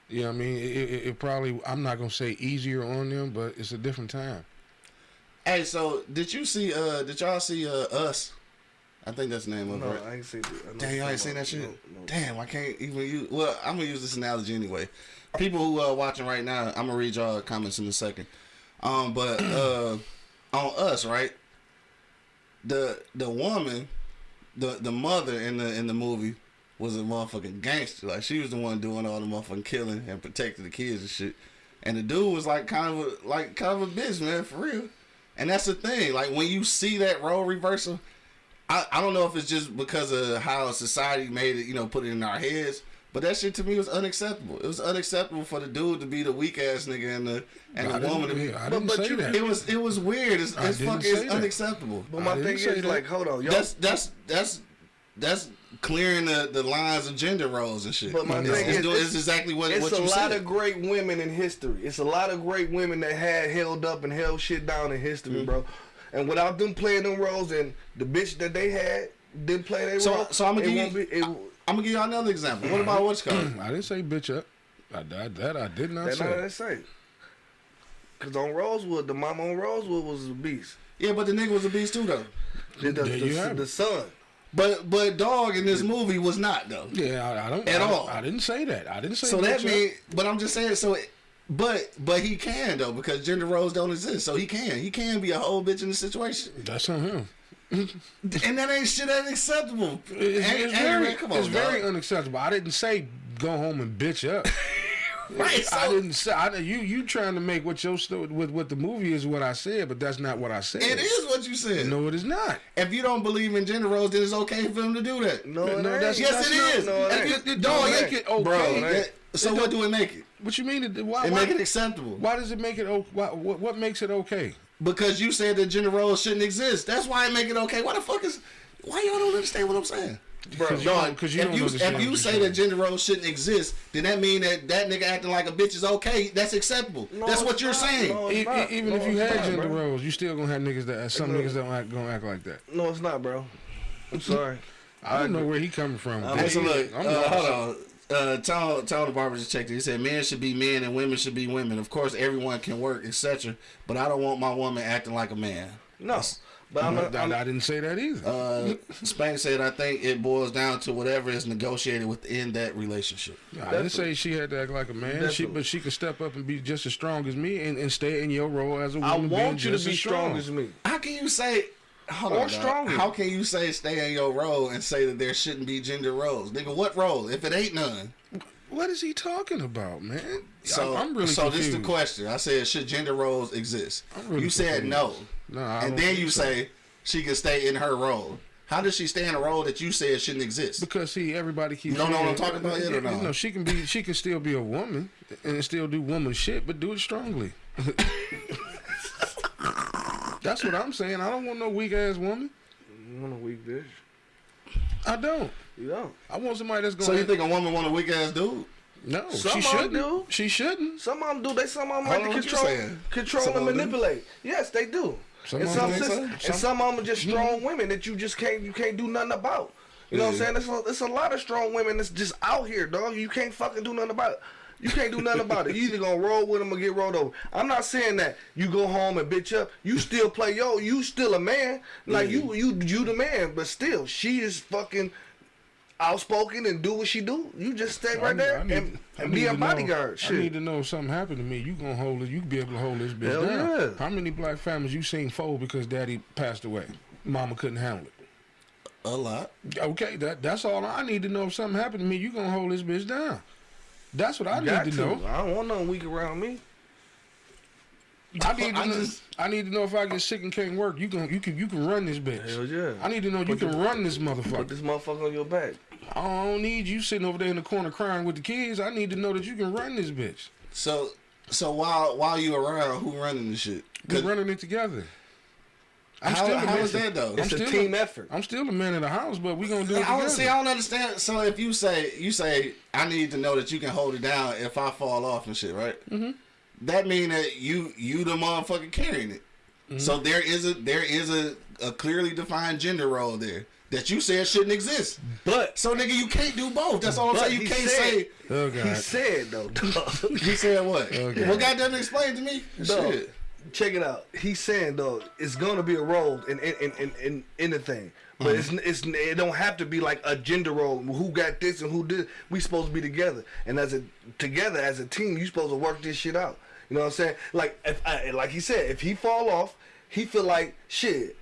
You know what I mean? It, it, it probably I'm not gonna say easier on them, but it's a different time. Hey, so did you see? uh Did y'all see uh Us? I think that's the name of No, it. Right? I ain't seen it. Damn, y'all ain't seen that shit. no, no. Damn, I can't even use. Well, I'm gonna use this analogy anyway. People who are watching right now, I'm gonna read y'all comments in a second. Um, but uh, on us, right? The the woman, the the mother in the in the movie was a motherfucking gangster. Like she was the one doing all the motherfucking killing and protecting the kids and shit. And the dude was like kind of a, like kind of a bitch, man, for real. And that's the thing. Like when you see that role reversal, I, I don't know if it's just because of how society made it, you know, put it in our heads. But that shit to me was unacceptable. It was unacceptable for the dude to be the weak ass nigga and the and I the woman to be. I But- didn't but say you- that. It was it was weird. It's, I it's didn't fucking it's say that. unacceptable. But my thing is, that. like, hold on, y'all. That's that's that's that's clearing the, the lines of gender roles and shit. But my it's, thing it's, is, doing- it's- it's exactly what it's what a lot said. of great women in history. It's a lot of great women that had held up and held shit down in history, Mm-hmm. bro. And without them playing them roles and the bitch that they had didn't play their So- role, so I'ma it give you- won't be, it, I'm gonna give y'all another example. What about what's called? I didn't say bitch up. I, I, that I did not That's not say. what they say. Cause on Rosewood, the mama on Rosewood was a beast. Yeah, but the nigga was a beast too though. The, the, There you the, have the son. But but dog in this movie was not though. Yeah, I, I don't At I, all. I didn't say that. I didn't say. So that bitch up. mean, but I'm just saying. So, but but he can though because gender roles don't exist. So he can he can be a whole bitch in the situation, that's on him. And that ain't shit ain't acceptable. It's, it's ain't- very, come on, it's very unacceptable. I didn't say go home and bitch up. right. I didn't say I, you. You trying to make what your sto- with what the movie is what I said, but that's not what I said. it is what you said. No, it is not. If you don't believe in gender roles, then it's okay for him to do that. No, No, it that's- yes, that's it not- is. no, it If you- It- it don't it- make it okay. bro. It ain't. that- so what do it make it? What you mean? It, why, It why, make it acceptable why does it make it? Why, what, what makes it okay? Because you said that gender roles shouldn't exist. That's why I make it okay. Why the fuck is? Why y'all don't understand what I'm saying? Bro, you, Dog, 'cause you if don't you understand if you say you're that gender roles shouldn't exist, then that mean that that nigga acting like a bitch is okay. That's acceptable. No, That's what you're not. saying. No, E- not. e- even No, if you had not, gender bro. roles, you still gonna have niggas that some niggas don't act, gonna act like that. No, it's not, bro. I'm sorry. I don't know where he coming from. I'm- but Hey, look, I'm uh, hold on. Uh, Tom, Tom the barber just checked it. He said men should be men and women should be women. Of course, everyone can work, etc. But I don't want my woman acting like a man. No, but I'm, I, not, I'm I didn't say that either. Uh, Spank said, I think it boils down to whatever is negotiated within that relationship. I didn't say she had to act like a man. She, but she could step up and be just as strong as me and, and stay in your role as a woman. I want being you to be as strong as me. How can you say, hold Or on, stronger. how can you say stay in your role and say that there shouldn't be gender roles? Nigga, what role? If it ain't none. What is he talking about, man? So, I'm, I'm really so this is the question. I said, should gender roles exist? Really you said confused. no. No, I and then you so. say she can stay in her role. How does she stay in a role that you said shouldn't exist? Because see, everybody keeps. You don't know what I'm talking about yet or no? No, she can be. She can still be a woman and still do woman shit, but do it strongly. That's what I'm saying. I don't want no weak ass woman. You want a weak bitch? I don't. You don't. I want somebody that's going. So you think a woman want a weak ass dude? No, Some she of 'em shouldn't. do. She shouldn't. Some of them do. They some of them like to control, control Some and of 'em do? manipulate. Yes, they do. Some and some, them sis- so? and Some- some of them are just mm-hmm. strong women that you just can't you can't do nothing about. You know what I'm saying? There's a, there's a lot of strong women that's just out here, dog. You can't fucking do nothing about it. You can't do nothing about it. You either gonna roll with them or get rolled over. I'm not saying that you go home and bitch up. You still play yo. You still a man. Like you you you the man. But still, she is fucking outspoken and do what she do. You just stay right I- there I need- and, and be a to know- bodyguard. I need to know if something happened to me. You gonna hold it? You be able to hold this bitch Hell down? yeah. How many black families you seen fold because daddy passed away? Mama couldn't handle it. A lot. Okay, that that's all I need to know. If something happened to me, you gonna hold this bitch down. That's what I Got need to, to. know. I don't want no weak around me. I need to I know. just- I need to know if I get sick and can't work. You can you can you can run this bitch. Hell yeah. I need to know you can the- run this motherfucker. Put motherfucker. this motherfucker on your back. I don't need you sitting over there in the corner crying with the kids. I need to know that you can run this bitch. So so while while you around, who running the shit? We're 'Cause running it together. I'm How- still a man- is that, though? I'm It's a still team effort. I'm still the man of the house, but we gonna do it I don't see. I don't understand. So if you say you say I need to know that you can hold it down if I fall off and shit, right? Mm-hmm. That mean that you you the motherfucker carrying it. Mm-hmm. So there is a there is a, a clearly defined gender role there. that you said shouldn't exist. But So nigga, you can't do both. That's all I'm But saying. You can't said- say. Oh God. he God. said though, dog, He said what? Okay. Well, goddamn, explain to me. dog, Shit. Check it out. He's saying though, it's gonna be a role in in in in, in, in the thing. But Mm-hmm. it's, it's it don't have to be like a gender role. Who got this and who did? We supposed to be together, and as a together as a team, you supposed to work this shit out. You know what I'm saying? Like if I, like he said, if he fall off, he feel like shit.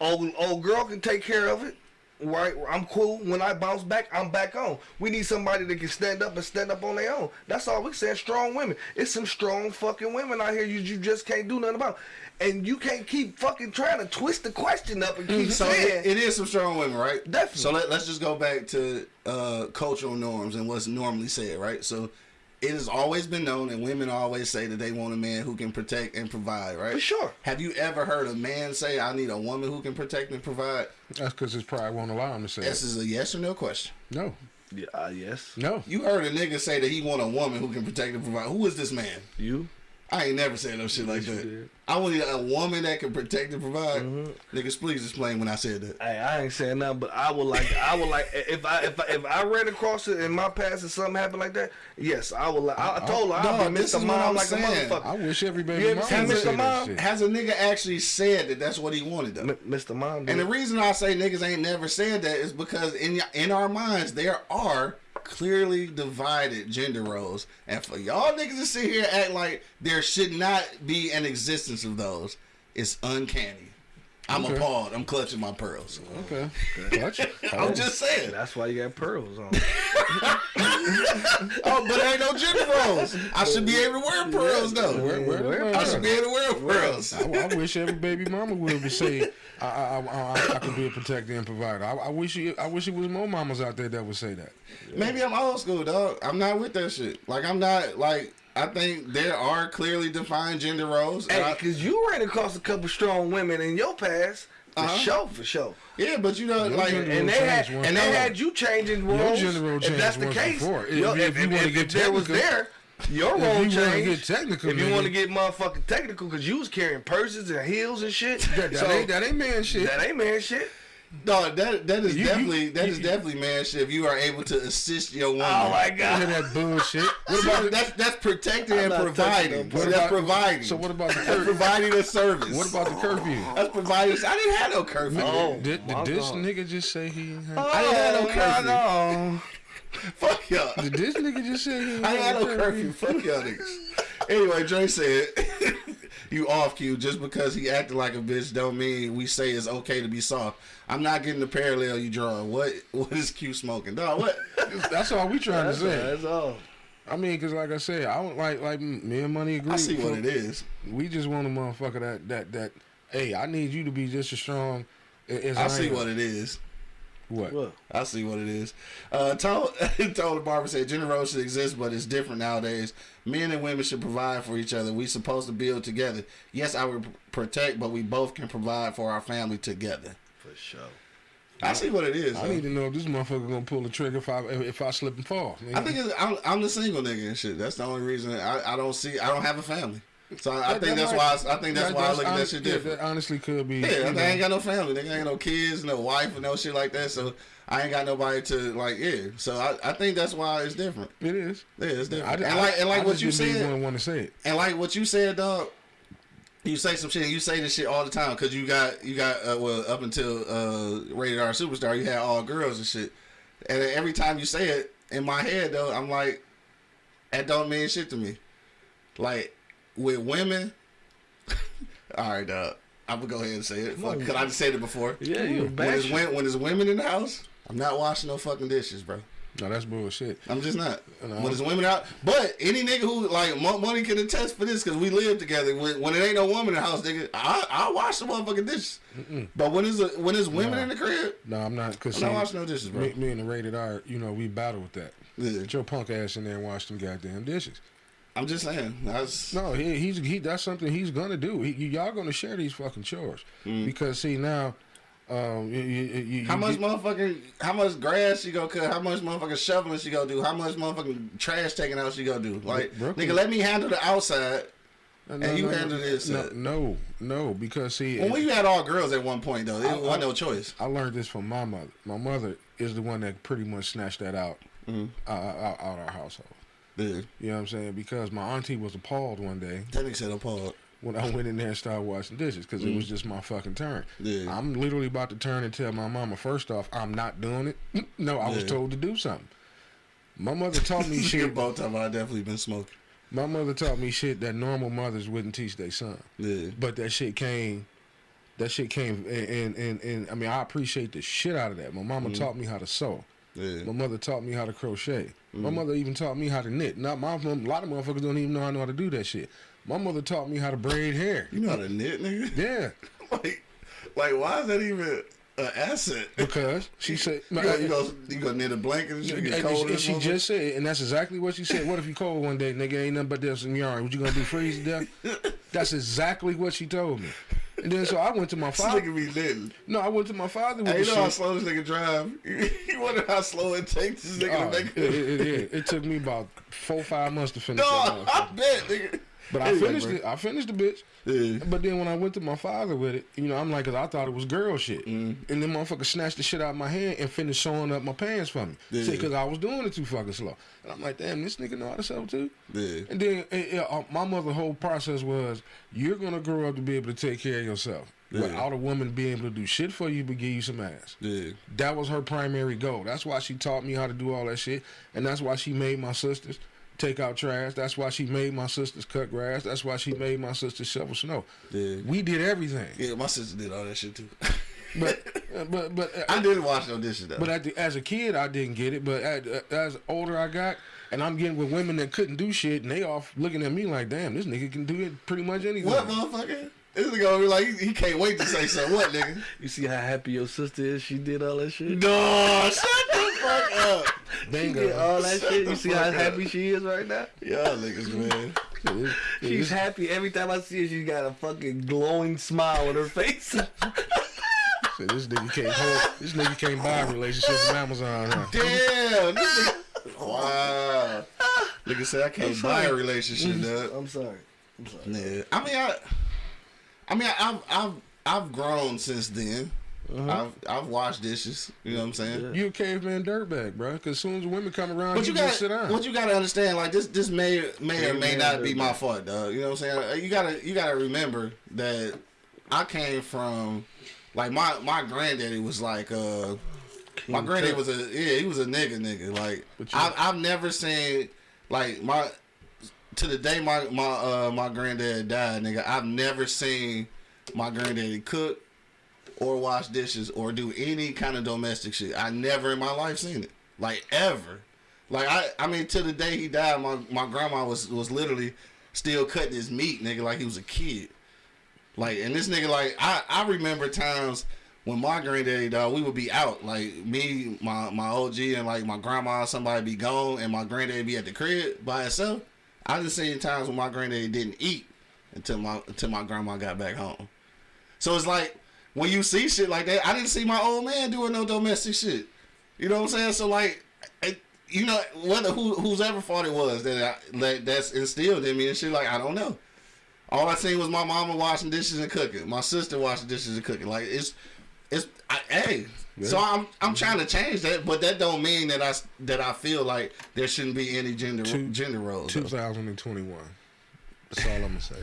Old old girl can take care of it. Right, I'm cool. When I bounce back, I'm back on. We need somebody that can stand up and stand up on their own. That's all we saying. Strong women. It's some strong fucking women out here. You you just can't do nothing about. And you can't keep fucking trying to twist the question up and keep So saying. it, it is some strong women, right? Definitely. So let, let's just go back to uh, cultural norms and what's normally said, right? So it has always been known, and women always say that they want a man who can protect and provide, right? For sure. Have you ever heard a man say, "I need a woman who can protect and provide"? That's because his pride won't allow him to say This it. is a yes or no question. No. yeah, uh, yes. No. You heard a nigga say that he want a woman who can protect and provide. Who is this man? You. I ain't never said no shit like Yes, that. I want a woman that can protect and provide. Mm-hmm. Niggas, please explain when I said that. Hey, I ain't saying nothing, but I would like, I would like, if I, if I, if I ran across it in my past and something happened like that, yes, I would like. I, I told her I'll Dog, be this Mr. is what Mom I'm like saying. a motherfucker. I wish every baby You ever mama Mr. say Mom? shit. Has a nigga actually said that that's what he wanted though? M- Mr. Mom. And the reason I say niggas ain't never said that is because in in our minds there are clearly divided gender roles, and for y'all niggas to sit here and act like there should not be an existence of those, it's uncanny. I'm Okay. appalled. I'm clutching my pearls. Okay. Clutch. I'm oh. just saying. That's why you got pearls on. Oh, but there ain't no gender roles. I should be able to wear pearls though. Where- where the Where- I should be able to wear pearls. I, I wish every baby mama would say I, I, I, I, I could be a protector and provider. I, I wish you, I wish it was more mamas out there that would say that. Maybe I'm old school, dog. I'm not with that shit. Like I'm not like I think there are clearly defined gender roles. hey, because you ran across a couple strong women in your past, for Uh-huh. sure, for sure. yeah, but you know, like And they had, changed once and they had you changing roles. Your gender role if that's the case, before. If- yo, if if, you if, wanna if, get if there was there, your If role you wanna changed. get technical, if you want to get motherfucking technical, because you was carrying purses and heels and shit. That, that so ain't that ain't man shit. that ain't man shit. No, that that is You- you- definitely that is you- definitely man shit. If you are able to assist your woman, Oh my god. that bullshit. What about that's that's protecting and not touching providing. no So What that's about- providing. So what about the curfew? providing a service. What about the curfew? that's providing? I didn't have no curfew. Oh. Did, did my this God. nigga just say he? ain't had- I didn't have no oh, curfew. no. Fuck y'all. Did this nigga just say he? ain't I had had no a curfew. Fuck y'all niggas. Anyway, Dre said, "You off cue just because he acted like a bitch don't mean we say it's okay to be soft." I'm not getting the parallel you drawing. What what is Q smoking, dog? What? That's all we trying That's, to say. that's all. I mean, cause like I said, I don't like like me and Money agree. I see what it is. We just want a motherfucker that that that. Hey, I need you to be just as strong as I I, see am. what it is. What? What? I see what it is. Uh, told told the barber said gender roles should exist, but it's different nowadays. Men and women should provide for each other. We supposed to build together. Yes, I would protect, but we both can provide for our family together. For sure. I see what it is. I though. need to know if this motherfucker gonna pull the trigger if I if, if I slip and fall. I think it's, I'm, I'm the single nigga and shit. That's the only reason I, I don't see. I don't have a family, so I, I think that that's might- why I, I think that's why I look at that shit yeah, different. that honestly could be. Yeah, I, ain't got no family. Nigga, I ain't got no kids, no wife, and no shit like that. So I ain't got nobody to like. Yeah, so I, I think that's why it's different. It is. Yeah, it's different. and I- like and like what you didn't said, even want to say it. and like what you said, dog. You say some shit. and You say this shit all the time because you got you got uh, well up until uh, rated R superstar, you had all girls and shit. And every time you say it in my head, though, I'm like, that don't mean shit to me. Like with women, all right, dog. I'm gonna go ahead and say it. Fuck, cause I just said it before. Yeah, you When there's, bastard. when, there's women in the house, I'm not washing no fucking dishes, bro. No, that's bullshit. I'm just not. No. When there's women out, but any nigga who like money can attest for this because we live together. When, when it ain't no woman in the house, nigga, I I wash the motherfucking dishes. But when there's a, when there's women in the crib, No, I'm not. Cause I'm not washing no dishes, bro. me, me and the rated R, you know, we battle with that. Yeah. Get your punk ass in there and wash them goddamn dishes. I'm just saying. Was, No, he, he's he. That's something he's gonna do. He, y'all gonna share these fucking chores because see now, um, you, you, you, Mm. how much motherfucking how much grass she gonna cut? How much motherfucking shoveling she gonna do? How much motherfucking trash taking out she gonna do? Like Brooklyn- nigga, let me handle the outside. and you handled it. No, so- no, no, because see, Well, when you had all girls at one point though, there I- wasn't I- no choice. I learned this from my mother. My mother is the one that pretty much snatched that out Mm-hmm. uh, out, out our household. Yeah. You know what I'm saying? Because my auntie was appalled one day That nigga said I'm when I went in there and started washing dishes because it was just my fucking turn. Mm. Yeah. I'm literally about to turn and tell my mama, first off, I'm not doing it. no, I was told to do something. My mother taught me Shit, both time I definitely been smoking. My mother taught me shit that normal mothers wouldn't teach their son. Yeah. But that shit came, that shit came, and and, and, and I mean I appreciate the shit out of that. My mama taught me how to sew. Yeah. My mother taught me how to crochet. My mm. mother even taught me how to knit. Not my mom, a lot of motherfuckers don't even know how to do that shit. My mother taught me how to braid hair. You know how to knit, nigga? Yeah, like, like, why is that even an asset? because she said. You go, you go, you knit a blanket and shit, get cold. she, and she just said, and that's exactly what she said. What if you cold one day, nigga? Ain't nothing but this in yarn. What you gonna do? Freeze to death? That's exactly what she told me. And then so I went to my This father. nigga be. No, I went to my father with Hey, you know how slow this nigga drive? you wonder how slow it takes this nigga Oh, to make it, it, it, it took me about four, five months to finish No. I bet, nigga. But I finished it. I finished the bitch. Yeah. But then when I went to my father with it, you know, I'm like, cause I thought it was girl shit. Mm-hmm. And then motherfucker snatched the shit out of my hand and finished sewing up my pants for me. Yeah. See, cause I was doing it too fucking slow. And I'm like, damn, this nigga know how to sew too. Yeah. And then eh, eh, uh, my mother whole process was, you're gonna grow up to be able to take care of yourself. Yeah. Without a woman being able to do shit for you but give you some ass. Yeah. That was her primary goal. That's why she taught me how to do all that shit. And that's why she made my sisters take out trash. That's why she made my sisters cut grass. That's why she made my sisters shovel snow. Yeah. We did everything. Yeah, my sister did all that shit too. But but but uh, I didn't wash no dishes though. but at the, as a kid, I didn't get it. But at, uh, as older I got, and I'm getting with women that couldn't do shit, and they off looking at me like, damn, this nigga can do it pretty much anything. what motherfucker? This nigga gonna be like, he, he can't wait to say something. What, nigga? You see how happy your sister is? She did all that shit. No, shut fuck. She did all that shit. You see how up. happy she is right now? Y'all niggas, man. She's happy every time I see her. She's got a fucking glowing smile on her face. so this nigga can't hold. This nigga can't buy a relationship from Amazon. Huh? Damn. This nigga, wow. Nigga said I can't buy a relationship, mm-hmm. dog. I'm sorry. I'm sorry. Yeah. I mean, I, I mean, I've, I've, I've grown since then. I've, I've washed dishes. You know what I'm saying? You a caveman dirtbag, bro. Because as soon as women come around, But you, you just sit down. what you got to understand. Like this, this may may or may Amen, not be my fault, dog. You know what I'm saying? You gotta you gotta remember that I came from like my my granddaddy was like uh my granddaddy was a yeah he was a nigga nigga like I, I've never seen like my to the day my my uh my granddad died nigga I've never seen my granddaddy cook or wash dishes or do any kind of domestic shit. I never in my life seen it. Like ever. Like I I mean to the day he died, my, my grandma was was literally still cutting his meat, nigga, like he was a kid. Like and this nigga like I, I remember times when my granddaddy dog, we would be out. Like me, my my OG and like my grandma, somebody be gone and my granddaddy be at the crib by himself. I just seen times when my granddaddy didn't eat until my until my grandma got back home. So it's like when you see shit like that, I didn't see my old man doing no domestic shit. You know what I'm saying? So like, it, you know, whether who whose ever fault it was that I, that that's instilled in me and shit, like I don't know. All I seen was my mama washing dishes and cooking, my sister washing dishes and cooking. Like it's it's I, hey. So I'm I'm trying to change that, but that don't mean that I that I feel like there shouldn't be any gender Two- gender roles. though. 2021. That's all I'm gonna say.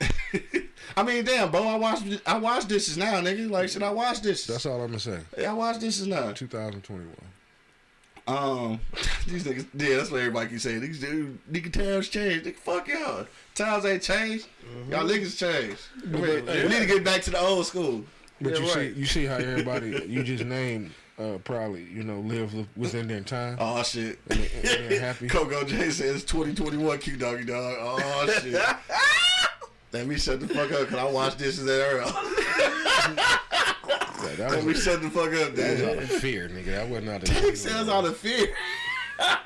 I mean, damn, bro, I wash I wash dishes now, nigga. Like, should I wash dishes? That's all I'm gonna say. Yeah, I wash dishes now. 2021. Um, these niggas, yeah, that's what everybody keep saying. These dude, nigga times changed. Nigga, fuck y'all. Times ain't changed. Y'all niggas changed. I mean, We need to get back to the old school. But Yeah, you right. see, you see how everybody you just named uh, probably you know live within their time. Oh shit. And and happy. Coco J says 2021 Q doggy dog. Oh shit. Let me shut the fuck up because I watched dishes at Earl. Yeah, that Let me was, shut the fuck up, that was out of fear, nigga. That wasn't out He of. says out of fear.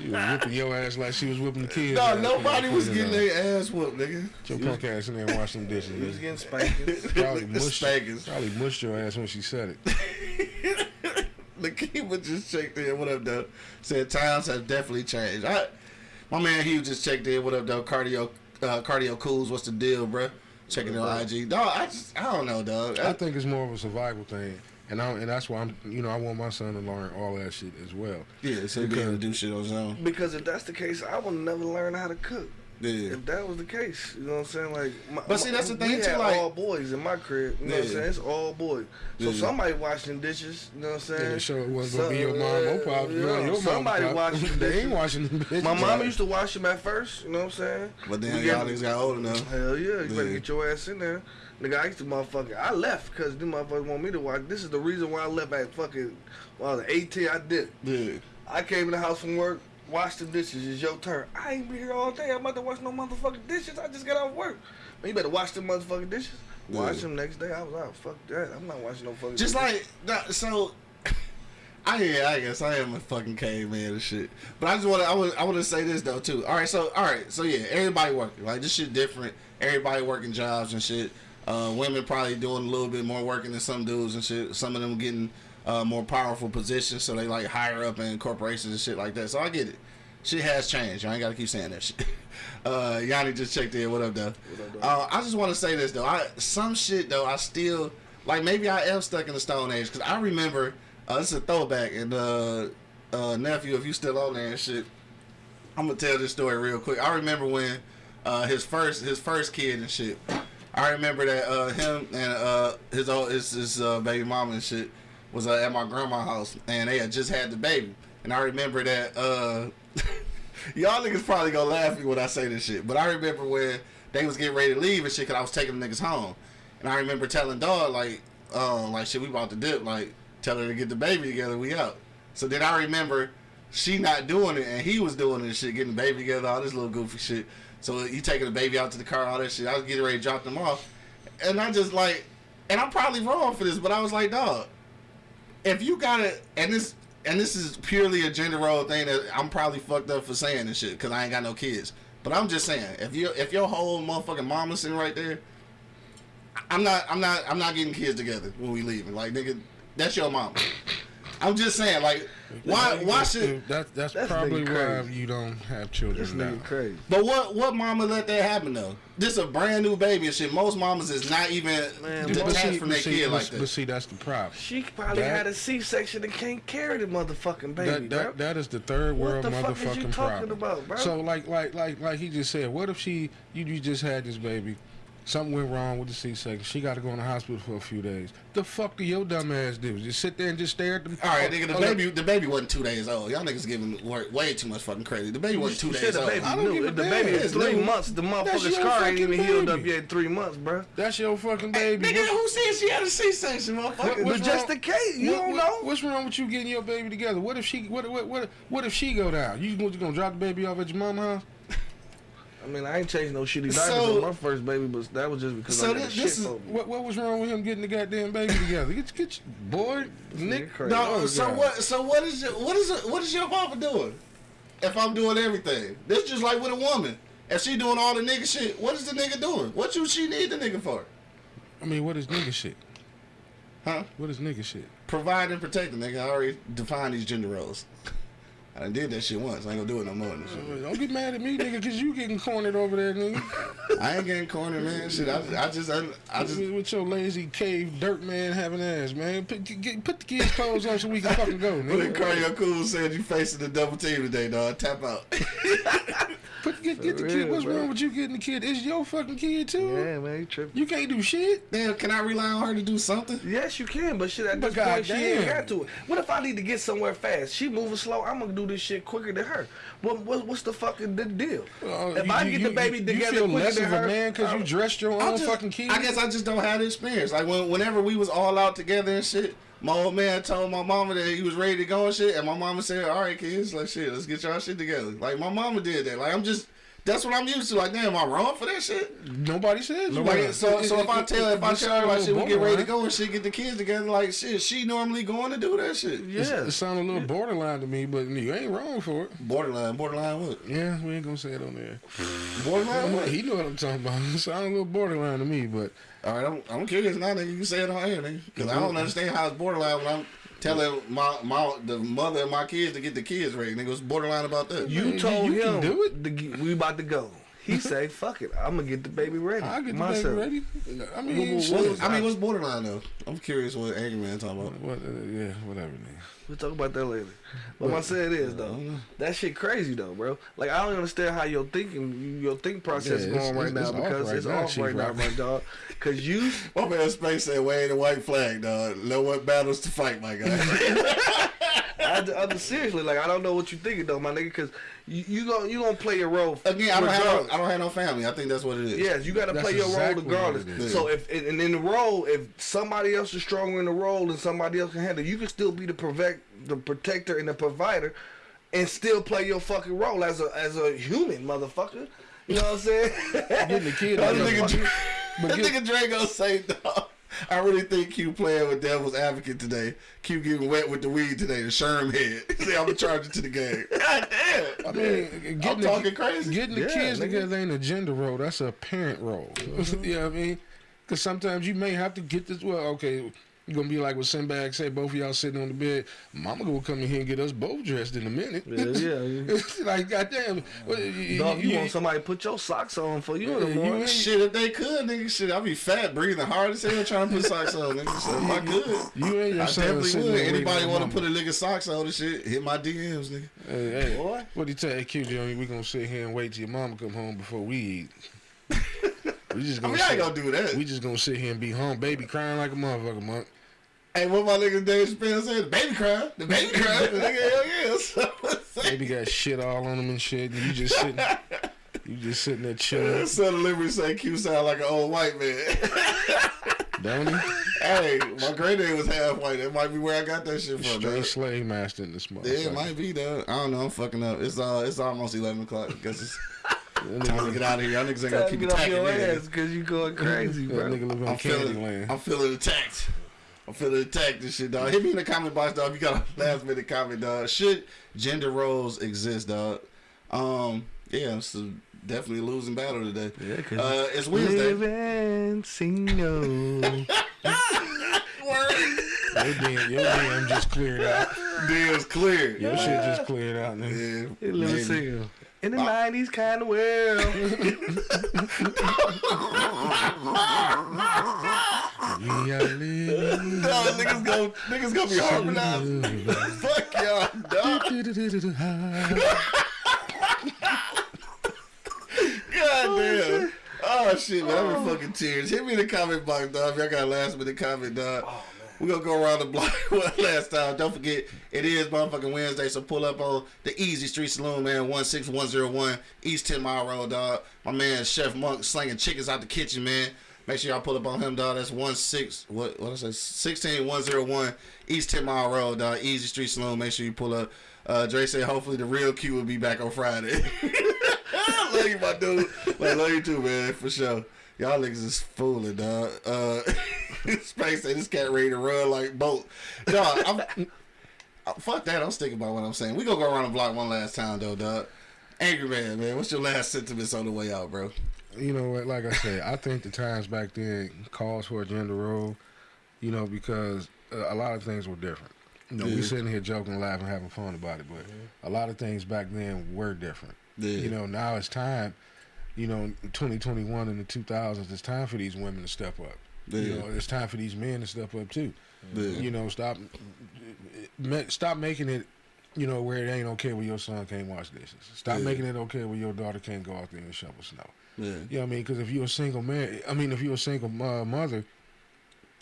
You was whipping your ass like she was whipping the kids. No, ass, nobody was getting their ass whooped, nigga. Your punk ass in there and wash some dishes. He was getting spanked. Probably The mushed, spankers. probably mushed your ass when she said it. The keeper just checked in. What up, though? Said times have definitely changed. I, my man Hugh just checked in. What up, though? Cardio uh, cardio cools. What's the deal, bruh? Checking her IG. Dog, I just, I don't know, dog. I think it's more of a survival thing, and I and that's why I'm, you know, I want my son to learn all that shit as well. yeah, so he be able to do shit on his own. Because if that's the case, I will never learn how to cook. Yeah. If that was the case, you know what I'm saying? Like, my, But see, that's the we thing, too, had like- all boys in my crib. You know what I'm saying? It's all boys. So Yeah. somebody washing dishes. You know what I'm saying? Yeah, sure it wasn't gonna be your mom or pop. yeah, Yeah, your somebody or pop. washing They ain't washing them bitches. My mama used to wash them at first. You know what I'm saying? But then y'all get- niggas got old enough. Hell yeah, you better Yeah. get your ass in there. Nigga, I used to motherfucking, I left because them motherfuckers want me to watch. This is the reason why I left at fucking, when I was 18, I did. Yeah. I came in the house from work, washed the dishes, it's your turn. I ain't be here all day, I'm about to wash no motherfucking dishes, I just got off work. Man, you better wash them motherfucking dishes. Wash Yeah. them next day, I was out, fuck that, I'm not washing no fucking Just dishes. like so. I yeah, I guess I am a fucking caveman and shit. But I just want to, I want, I want to say this though too. All right, so all right, so yeah, everybody working. Like this shit different. Everybody working jobs and shit. Uh, women probably doing a little bit more working than some dudes and shit. Some of them getting uh, more powerful positions, so they like higher up in corporations and shit like that. So I get it. Shit has changed. I ain't gotta keep saying that shit. Uh, Yanni just checked in. What up, though? Uh, I just want to say this though. I some shit though. I still like maybe I am stuck in the Stone Age because I remember uh, this is a throwback and uh, uh, nephew, if you still on there and shit, I'm gonna tell this story real quick. I remember when uh, his first his first kid and shit. I remember that uh, him and uh, his old his, his uh, baby mama and shit was uh, at my grandma's house and they had just had the baby. And I remember that uh, y'all niggas probably gonna laugh at me when I say this shit, but I remember when they was getting ready to leave and shit, cause I was taking the niggas home, and I remember telling dog like, um, like shit, we about to dip, like tell her to get the baby together, we out. So then I remember she not doing it and he was doing and shit, getting the baby together, all this little goofy shit. So he taking the baby out to the car, all that shit. I was getting ready to drop them off, and I just like, and I'm probably wrong for this, but I was like, dog, if you got it, and this and this is purely a gender role thing that I'm probably fucked up for saying and shit because I ain't got no kids. But I'm just saying, if you if your whole motherfucking mama sitting right there, I'm not I'm not I'm not getting kids together when we leaving. Like nigga, that's your mama. I'm just saying, like, why why should? That, that's, That's probably why you don't have This children now. crazy. But what what mama let that happen though? This a brand new baby and shit. Most mamas is not even Man, detached but see- from their kid but, like but see, that's the problem. She probably That- had a C-section and can't carry the motherfucking baby, that, bro. that, that is the third What world the fuck motherfucking is you talking problem. about, bro? So like like like like he just said, what if she you, you just had this baby, something went wrong with the C-section, she got to go in the hospital for a few days. The fuck do your dumb ass do? Just sit there and just stare at the. All right, oh, nigga. The Oh, look, baby, the baby wasn't two days old. Y'all niggas giving work way too much fucking credit. The baby wasn't two You days the old. baby I don't give a If the damn. baby is three new. months, the That's motherfucker's your scar ain't fucking even healed up yet. Three months, bro. That's your fucking baby. Nigga, who said she had a C-section, motherfucker? What- But just wrong- the case, you what- don't what- know. What's wrong with you getting your baby together? What if she? What what what, what if she go down? You gonna, you gonna drop the baby off at your mama's house? I mean, I ain't changed no shitty diapers So- on my first baby, but that was just because So I got this- a shit this is- for me. What what was wrong with him getting the goddamn baby together? Get get your boy Nick. crazy. No, Oh, so God. what? So what is your what is it, what is your papa doing? If I'm doing everything, this just like with a woman. If she doing all the nigga shit, what is the nigga doing? What you she need the nigga for? I mean, what is nigga shit? Huh? What is nigga shit? Provide and protect the nigga. I already defined these gender roles. I done did that shit once. I ain't gonna do it no more. Don't get mad at me, nigga, cause you getting cornered over there, nigga. I ain't getting cornered, man. Shit, I, I just, I, I just, with, your lazy cave dirt man having ass, man. Put, get, put the kids' clothes on so we can fucking go, nigga. Cardio Cool said you facing the double team today, dog. Tap out. Put, get, get the For kid. What's bro. wrong with you getting the kid? It's your fucking kid too. Yeah, man, you tripping. You can't do shit. Damn, can I rely on her to do something? Yes, you can, but shit, at But this point, she ain't got to it. What if I need to get somewhere fast? She moving slow. I'm gonna do this shit quicker than her. What, what what's the fucking the deal? Uh, if you- I get you- the baby you, together you feel less of her, a man because you dressed your own just- fucking kid. I guess I just don't have the experience. Like when, whenever we was all out together and shit, my old man told my mama that he was ready to go and shit, and my mama said, "All right, kids, like shit, let's get y'all shit together." Like my mama did that. Like I'm just, that's what I'm used to. Like damn, am I wrong for that shit? Nobody said you Like, so, so if I tell, if I it tell her like shit, we get ready to go and shit, get the kids together, like shit, she normally going to do that shit. Yeah. It sounded a little borderline to me, but you ain't wrong for it. Borderline, borderline what? Yeah, we ain't gonna say it on there. Borderline what? He know what I'm talking about. It sounded a little borderline to me, but All right, I'm, I'm curious now, nigga. You can say it on air, nigga. Because I don't understand how it's borderline when I'm telling my my the mother of my kids to get the kids ready. Nigga, what's borderline about that? You You- told you can him do it? to g- we about to go. He say, "Fuck it, I'm gonna get the baby ready." I get the myself. baby ready. I mean, What- shit. what I mean, what's borderline though? I'm curious what Angry Man talking about. What, uh, yeah, whatever. Nigga. We'll talk about that later. But my say it is though, that shit crazy though, bro. Like I don't understand how your thinking, your think process Yeah, is going right now because it's off right now, my dog. Cause you, My man Space said, "Wave the white flag, dog. Know what battles to fight, my guy." I, I, I- seriously, like I don't know what you thinking though, my nigga. Cause you you gonna you gonna play your role. Again, I don't have no. I don't have no family. I think that's what it is. Yes, you got to That's play your exactly role regardless. what it is. So if and in the role, if somebody else is stronger in the role and somebody else can handle, you can still be the protect, the protector and the provider, and still play your fucking role as a as a human, motherfucker. You know what I'm saying? Getting the kid That out of nigga, the Dre- but that nigga Dre gonna say, dog. I really think Q playing with Devil's Advocate today. Q getting wet with the weed today, the Sherm head. See, I'm gonna charge it to the game. God damn. I mean, getting I'm the, talking crazy. Getting the Yeah, kids nigga. together ain't a gender role. That's a parent role. you know what I mean? Because sometimes you may have to get this. Well, okay, you're gonna be like what Sinbad said. Both of y'all sitting on the bed. Mama gonna come in here and get us both dressed in a minute. Yeah, yeah. it's like goddamn. Well, you, Dog, you, you- want somebody to put your socks on for you in the Yeah, you morning? ain't- Shit, if they could, nigga, shit, I'd be fat, breathing hard as hell, trying to put socks on, nigga. So if I could, You and your I son definitely would. Anybody want to put a nigga socks on and shit, hit my DMs, nigga. Hey, hey, Boy. what do you tell hey, Q Johnny? We gonna sit here and wait till your mama come home before we eat. we just gonna mean, I sit, ain't gonna do that. we just gonna sit here and be home, baby crying like a motherfucker, monk. Hey, what my nigga Dave Chappelle said? The baby cry. The baby cry. The nigga, hell yeah. So. Baby got shit all on him and shit. And you just sitting, you just sitting there chilling, Son of Liberty say Q sound like an old white man. don't he? hey, my granddad was half white. That might be where I got that shit from. Straight dog. slave master in this motherfucker. Yeah, it might be though. I don't know. I'm fucking up. It's uh, it's almost eleven o'clock. Guess it's That time to get out of here. Y'all niggas ain't gonna Time to keep get off attacking your ass because you going crazy, that bro. nigga live in I'm feeling, Candyland. I'm feeling attacked. I'm feeling attacked and shit, dog. Hit me in the comment box, dog. If you got a last minute comment, dog. Should gender roles exist, dog? Um, yeah, it's a definitely a losing battle today. Yeah, 'cause Uh, it's Wednesday. Living Single. Your DM, your DM just cleared out. Deal's clear. Your shit just cleared out, nigga. Yeah, Live and maybe. single. In the uh, nineties kind of world. We are living. No, niggas go, niggas gonna be harmonizing. Fuck y'all, dog. God damn. Oh shit, man, I'm in fucking tears. Hit me in the comment box, dog. If y'all got a last minute comment, dog. We gonna go around the block one last time. Don't forget, it is motherfucking Wednesday, so pull up on the Easy Street Saloon, man, 16101 East 10 Mile Road, dog. My man, Chef Monk, slinging chickens out the kitchen, man. Make sure y'all pull up on him, dog. That's one six what what I say sixteen one zero one East Ten Mile Road, dog. Easy Street Saloon. Make sure you pull up. Uh, Dre said hopefully the real Q will be back on Friday. I love you, my dude. Like, love you too, man, for sure. Y'all niggas is fooling, dog. Uh, Space said this cat ready to run like boat. Dog, I'm, uh, fuck that. I'm sticking by what I'm saying. We gonna go around the block one last time, though, dog. Angry man, man. What's your last sentiments on the way out, bro? you know what? Like I said, I think the times back then calls for a gender role. You know, because uh, a lot of things were different. You know, Yeah. we sitting here joking, laughing, having fun about it, but a lot of things back then were different. Yeah. You know, now it's time. You know, 2021 and the 2000s, it's time for these women to step up. You know, it's time for these men to step up too. Yeah. You know, stop, stop making it. You know, where it ain't okay when your son can't wash dishes. Stop Yeah. making it okay when your daughter can't go out there and shovel snow. Yeah. You know what I mean? Because if you're a single man, I mean, if you're a single uh, mother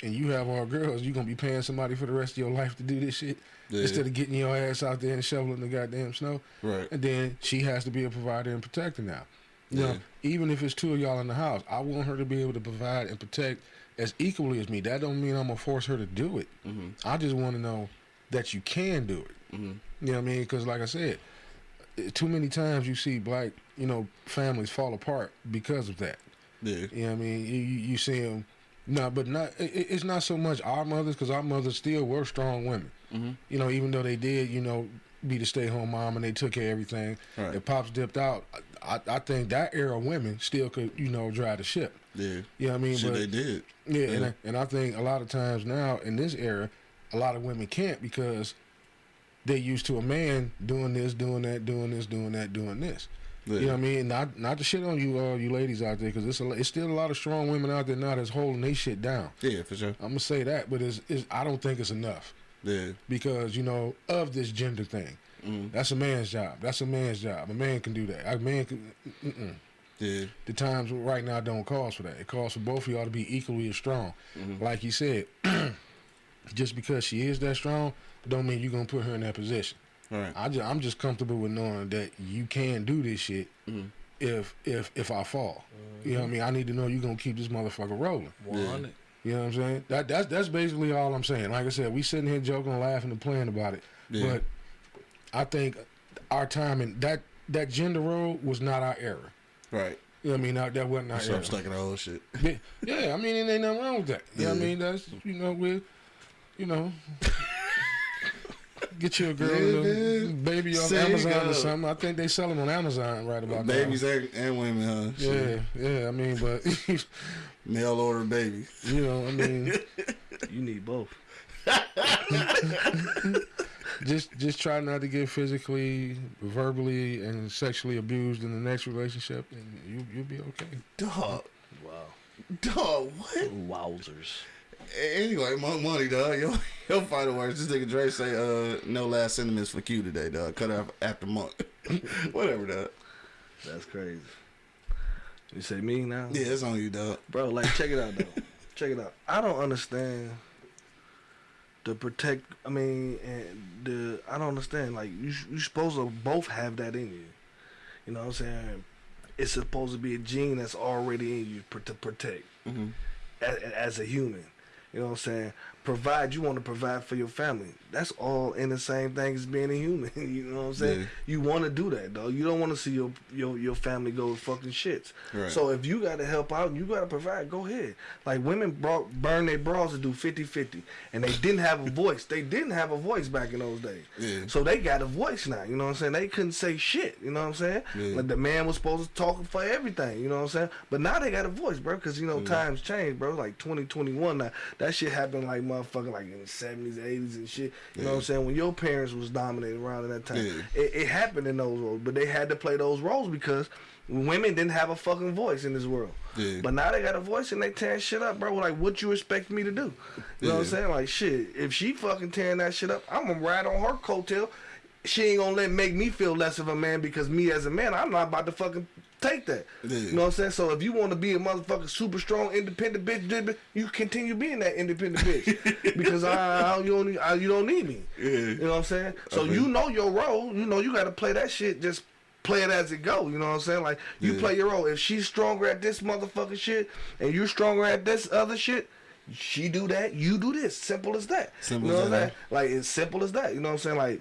and you have all girls, you're going to be paying somebody for the rest of your life to do this shit Yeah. instead of getting your ass out there and shoveling the goddamn snow. Right. And then she has to be a provider and protector now. Yeah. know, even if it's two of y'all in the house, I want her to be able to provide and protect as equally as me. That don't mean I'm going to force her to do it. Mm-hmm. I just want to know that you can do it. Mhm. You know what I mean? Because, like I said, too many times you see black, you know, families fall apart because of that. Yeah. You know what I mean? You, you, see them, no, but not. It, it- it's not so much our mothers because our mothers still were strong women. Mhm. You know, even though they did, you know, be the stay-home mom and they took care of everything. Right. If pops dipped out, I, I think that era of women still could, you know, drive the ship. Yeah. You know what I mean? Shit, but they did. yeah, and I, and I think a lot of times now in this era, a lot of women can't because they're used to a man doing this, doing that, doing this, doing that, doing this. Yeah. You know what I mean? Not not to shit on you, uh, you ladies out there, because it's a, it's still a lot of strong women out there now that's holding they shit down. Yeah, for sure. I'm gonna say that, but it's, it's I don't think it's enough Yeah. because you know of this gender thing. Mm-hmm. That's a man's job. That's a man's job. A man can do that. A man can. Mm-mm. Yeah. The times right now don't call for that. It calls for both of y'all to be equally as strong. Mm-hmm. Like you said, just because she is that strong, don't mean you're gonna put her in that position. All right. I just, I'm just comfortable with knowing that you can do this shit Mm-hmm. if if if I fall. Mm-hmm. You know what I mean? I need to know you're gonna keep this motherfucker rolling. One hundred. You know what I'm saying? That that's that's basically all I'm saying. Like I said, we sitting here joking, laughing, and playing about it. Yeah. But I think our time and that that gender role was not our era. Right. You know what I mean? That, that wasn't our So era. I'm stuck in the old shit. Yeah, yeah, I mean, it ain't nothing wrong with that. You know what I mean? That's you know we, you know, get you a girl, Yeah, and a baby off Say Amazon go. or something. I think they sell them on Amazon right about Babies now. and, and women, huh? Yeah, Shit. yeah. I mean, but Mail order baby. you know, I mean, You need both. Just just try not to get physically, verbally, and sexually abused in the next relationship, and you you'll be okay. Dog. Wow. Dog, what? Wowzers. Anyway, my money, dog. Your, your final words. This nigga Dre say, uh, no last sentiments for Q today, dog. Cut off after month. Whatever, dog. That's crazy. You say me now? Yeah, it's on you, dog. Bro, like check it out though. check it out. I don't understand the protect. I mean, and the I don't understand. Like you, you supposed to both have that in you. You know what I'm saying? It's supposed to be a gene that's already in you to protect Mhm. as, as a human. You know what I'm saying? Provide. You want to provide for your family. That's all in the same thing as being a human. you know what I'm saying? Yeah. You want to do that, though. You don't want to see your your your family go to fucking shits. Right. So if you got to help out and you got to provide, go ahead. Like women brought burn their bras to do 50-50. and they didn't have a voice. They didn't have a voice back in those days. Yeah. So they got a voice now. You know what I'm saying? They couldn't say shit. You know what I'm saying? Yeah. Like the man was supposed to talk for everything. You know what I'm saying? But now they got a voice, bro. Because you know times change, bro. Like 2021 now. That shit happened like motherfucking like in the 70s, 80s and shit. You know what I'm saying? When your parents was dominating around in that time, Yeah. it, it happened in those roles. But they had to play those roles because women didn't have a fucking voice in this world. Yeah. But now they got a voice and they tearing shit up, bro. Like, what you expect me to do? You know what I'm saying? Like, shit, if she fucking tearing that shit up, I'm gonna ride on her coattail. She ain't gonna let make me feel less of a man because me as a man, I'm not about to fucking take that. Yeah. You know what I'm saying? So if you want to be a motherfucking super strong, independent bitch, you continue being that independent bitch because I, I you don't I, you don't need me. Yeah. You know what I'm saying? So Okay. you know your role. You know you got to play that shit. Just play it as it go. You know what I'm saying? Like you Yeah. play your role. If she's stronger at this motherfucking shit and you're stronger at this other shit. She do that, you do this. Simple as that. Simple you know as that? Like it's simple as that. You know what I'm saying? Like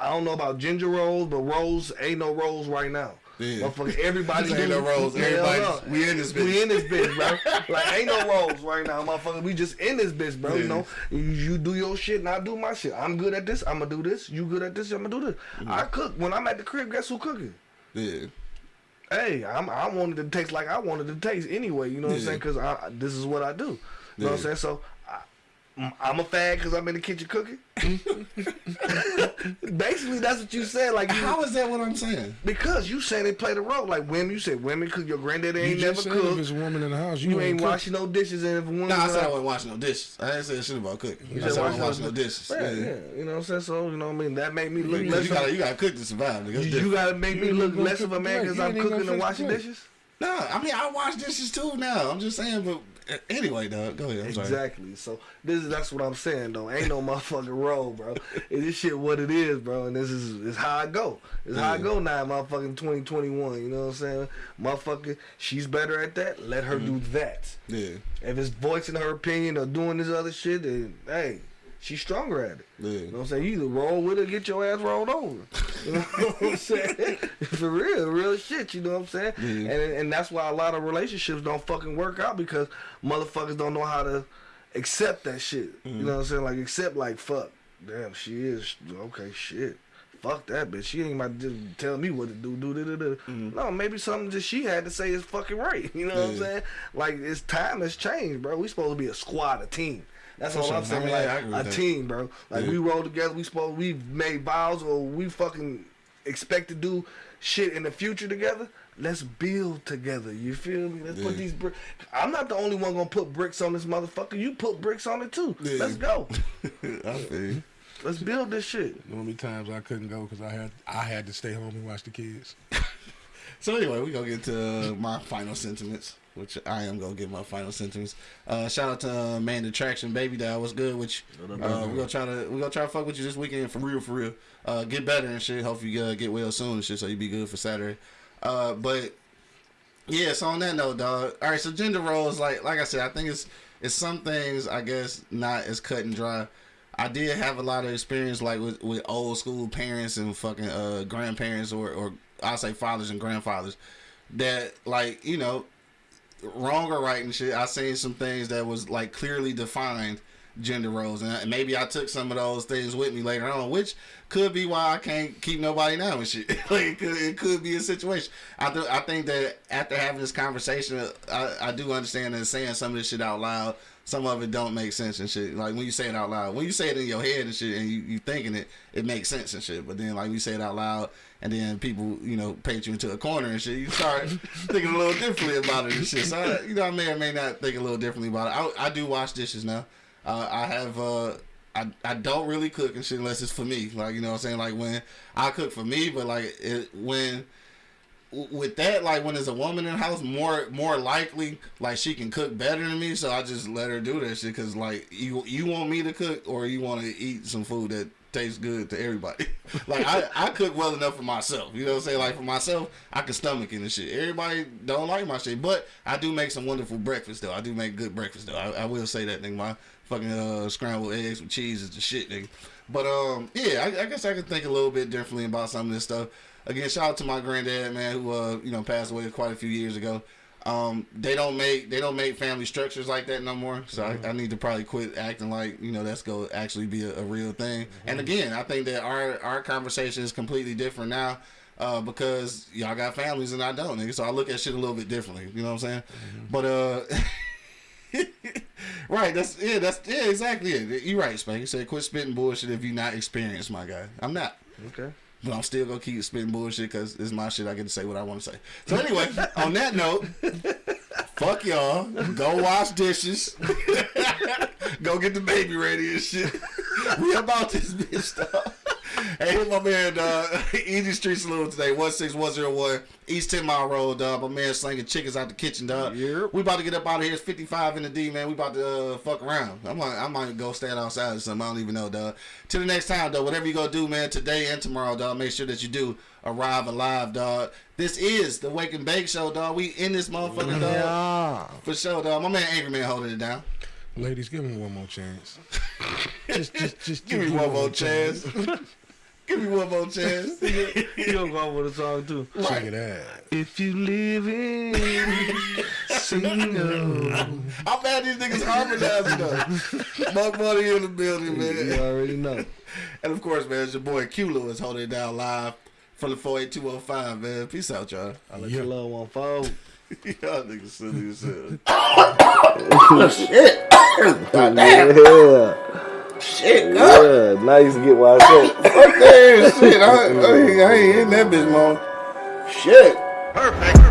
I don't know about ginger rolls, but roles ain't no roles right now. Yeah. Motherfucker, everybody Ain't no. Hell Everybody- we in this bitch. We in this bitch, bro. like ain't no roles right now, motherfucker. We just in this bitch, bro. You know, you, you do your shit and I do my shit. I'm good at this. I'm gonna do this. You good at this. I'm gonna do this. Mm-hmm. I cook when I'm at the crib. Guess who cooking? Yeah. Hey, I'm, I wanted to taste like I wanted to taste anyway. You know what I'm saying? Because this is what I do. You know what I'm saying? So. I, I'm a fag because I'm in the kitchen cooking. Basically, that's what you said. Like, you, How is that what I'm saying? because you saying they play the role. Like women, you said women because Your granddaddy You ain't never said if cooked. it's a woman in the house, you, You ain't cook. washing no dishes, and if a woman, Nah, I said I wasn't washing no dishes. I didn't say shit about cooking. I said I wasn't washing no dishes. yeah, Yeah. yeah, you know what I'm saying. So you know what I mean. That made me look You, less. gotta, you gotta cook to survive. Nigga. That's you, gotta make me look less of a man because I'm cooking and washing dishes. Nah, I mean I wash dishes too now. I'm just saying, but anyway, dog, go ahead. I'm sorry. Exactly. So this is that's what I'm saying though. Ain't no motherfucking role, bro. And this shit what it is, bro. And this is is how I go. It's how I go now, motherfucking 2021. You know what I'm saying? Motherfucker, she's better at that. Let her mm-hmm. do that. Yeah, If it's voicing her opinion or doing this other shit, then hey, she's stronger at it. yeah. You know what I'm saying? You either roll with her, get your ass rolled over. You know what I'm saying? For real, real shit. You know what I'm saying? Yeah. And and that's why a lot of relationships don't fucking work out because motherfuckers don't know how to accept that shit. You mm-hmm. know what I'm saying? Like accept like fuck. Damn, she is okay. Shit. Fuck that bitch. She ain't about to just tell me what to do. Do do do do. Mm-hmm. No, maybe something that she had to say is fucking right. You know what I'm saying? Like it's time has changed, bro. We supposed to be a squad, a team. That's all. I'm I saying. mean, like yeah, I agree with a team, bro. Like Yeah. we roll together. We supposed we made vows or we fucking expect to do shit in the future together, let's build together. You feel me? Let's put these bricks. I'm not the only one gonna put bricks on this motherfucker. You put bricks on it too. Yeah. Let's go. I feel. Let's build this shit. The only times I couldn't go because I had I had to stay home and watch the kids. So anyway, we gonna get to uh, my final sentiments, which I am gonna give my final sentiments. Uh, shout out to uh, Man Attraction, baby. That What's good. Which uh, we gonna try to we gonna try to fuck with you this weekend for real, for real. Uh, get better and shit. Hopefully you uh, get well soon and shit, so you be good for Saturday. Uh, but yeah, so on that note, dog. All right, so gender roles, like like I said, I think it's it's some things I guess not as cut and dry. I did have a lot of experience like with, with old school parents and fucking uh, grandparents or or I say fathers and grandfathers that like you know wrong or right and shit. I seen some things that was like clearly defined gender roles, and and maybe I took some of those things with me later on, which could be why I can't keep nobody now and shit. like it could, it could be a situation. I th- I think that after having this conversation, I, I do understand that saying some of this shit out loud, some of it don't make sense and shit. Like when you say it out loud, when you say it in your head and shit, and you, you thinking it, it makes sense and shit. But then like you say it out loud, and then people you know paint you into a corner and shit, you start thinking a little differently about it and shit. So I, you know I may or may not think a little differently about it. I, I do wash dishes now. Uh, I have uh, I, I don't really cook and shit unless it's for me. Like you know what I'm saying. Like when I cook for me, but like it, when with that, like when there's a woman in the house, more more likely like she can cook better than me. So I just let her do that shit because like you you want me to cook or you want to eat some food that tastes good to everybody. like I, I cook well enough for myself. You know what I'm saying? Like for myself, I can stomach it and shit. Everybody don't like my shit, but I do make some wonderful breakfast though. I do make good breakfast though. I, I will say that thing. My fucking uh, scrambled eggs with cheese is the shit, nigga. But um, yeah, I, I guess I could think a little bit differently about some of this stuff. Again, shout out to my granddad, man, who uh, you know, passed away quite a few years ago. Um, they don't make they don't make family structures like that no more. So I, I need to probably quit acting like you know that's gonna actually be a, a real thing. And again, I think that our our conversation is completely different now. Uh, because y'all got families and I don't, nigga. So I look at shit a little bit differently. You know what I'm saying? But uh, right. That's yeah. That's yeah. Exactly it. You're right, Spank. You said quit spitting bullshit if you're not experienced, my guy. I'm not. Okay. But I'm still gonna keep spitting bullshit because it's my shit. I get to say what I want to say. So anyway, on that note, fuck y'all. Go wash dishes. Go get the baby ready and shit. We about this bitch stuff. Hey, here's my man, uh, Easy Street Saloon today, 16101 East 10 Mile Road, dog. My man slinging chickens out the kitchen, dog. Yep. We about to get up out of here. It's 55 in the D, man. We about to uh, fuck around. I might, I might go stand outside or something. I don't even know, dog. Till the next time, dog. Whatever you gonna do, man, today and tomorrow, dog. Make sure that you do arrive alive, dog. This is the Wake and Bake Show, dog. We in this motherfucker, dog. For sure, dog. My man Angry Man holding it down. Ladies, give me one more chance. just, just, just Give me one more chance. Give me one more chance. You gonna go with a song too. Check it out. If you live in single, I'm mad these niggas harmonizing though. Buck Money in the building, man. you already know. And of course, man, it's your boy Q Lewis holding it down live from the 48205, man. Peace out, y'all. I let your love one fold. y'all niggas silly as hell. Yeah. Shit, Yeah. Now you can get why I said. Fuck that shit. I, I, ain't- I ain't in that bitch, man. Shit. Perfect.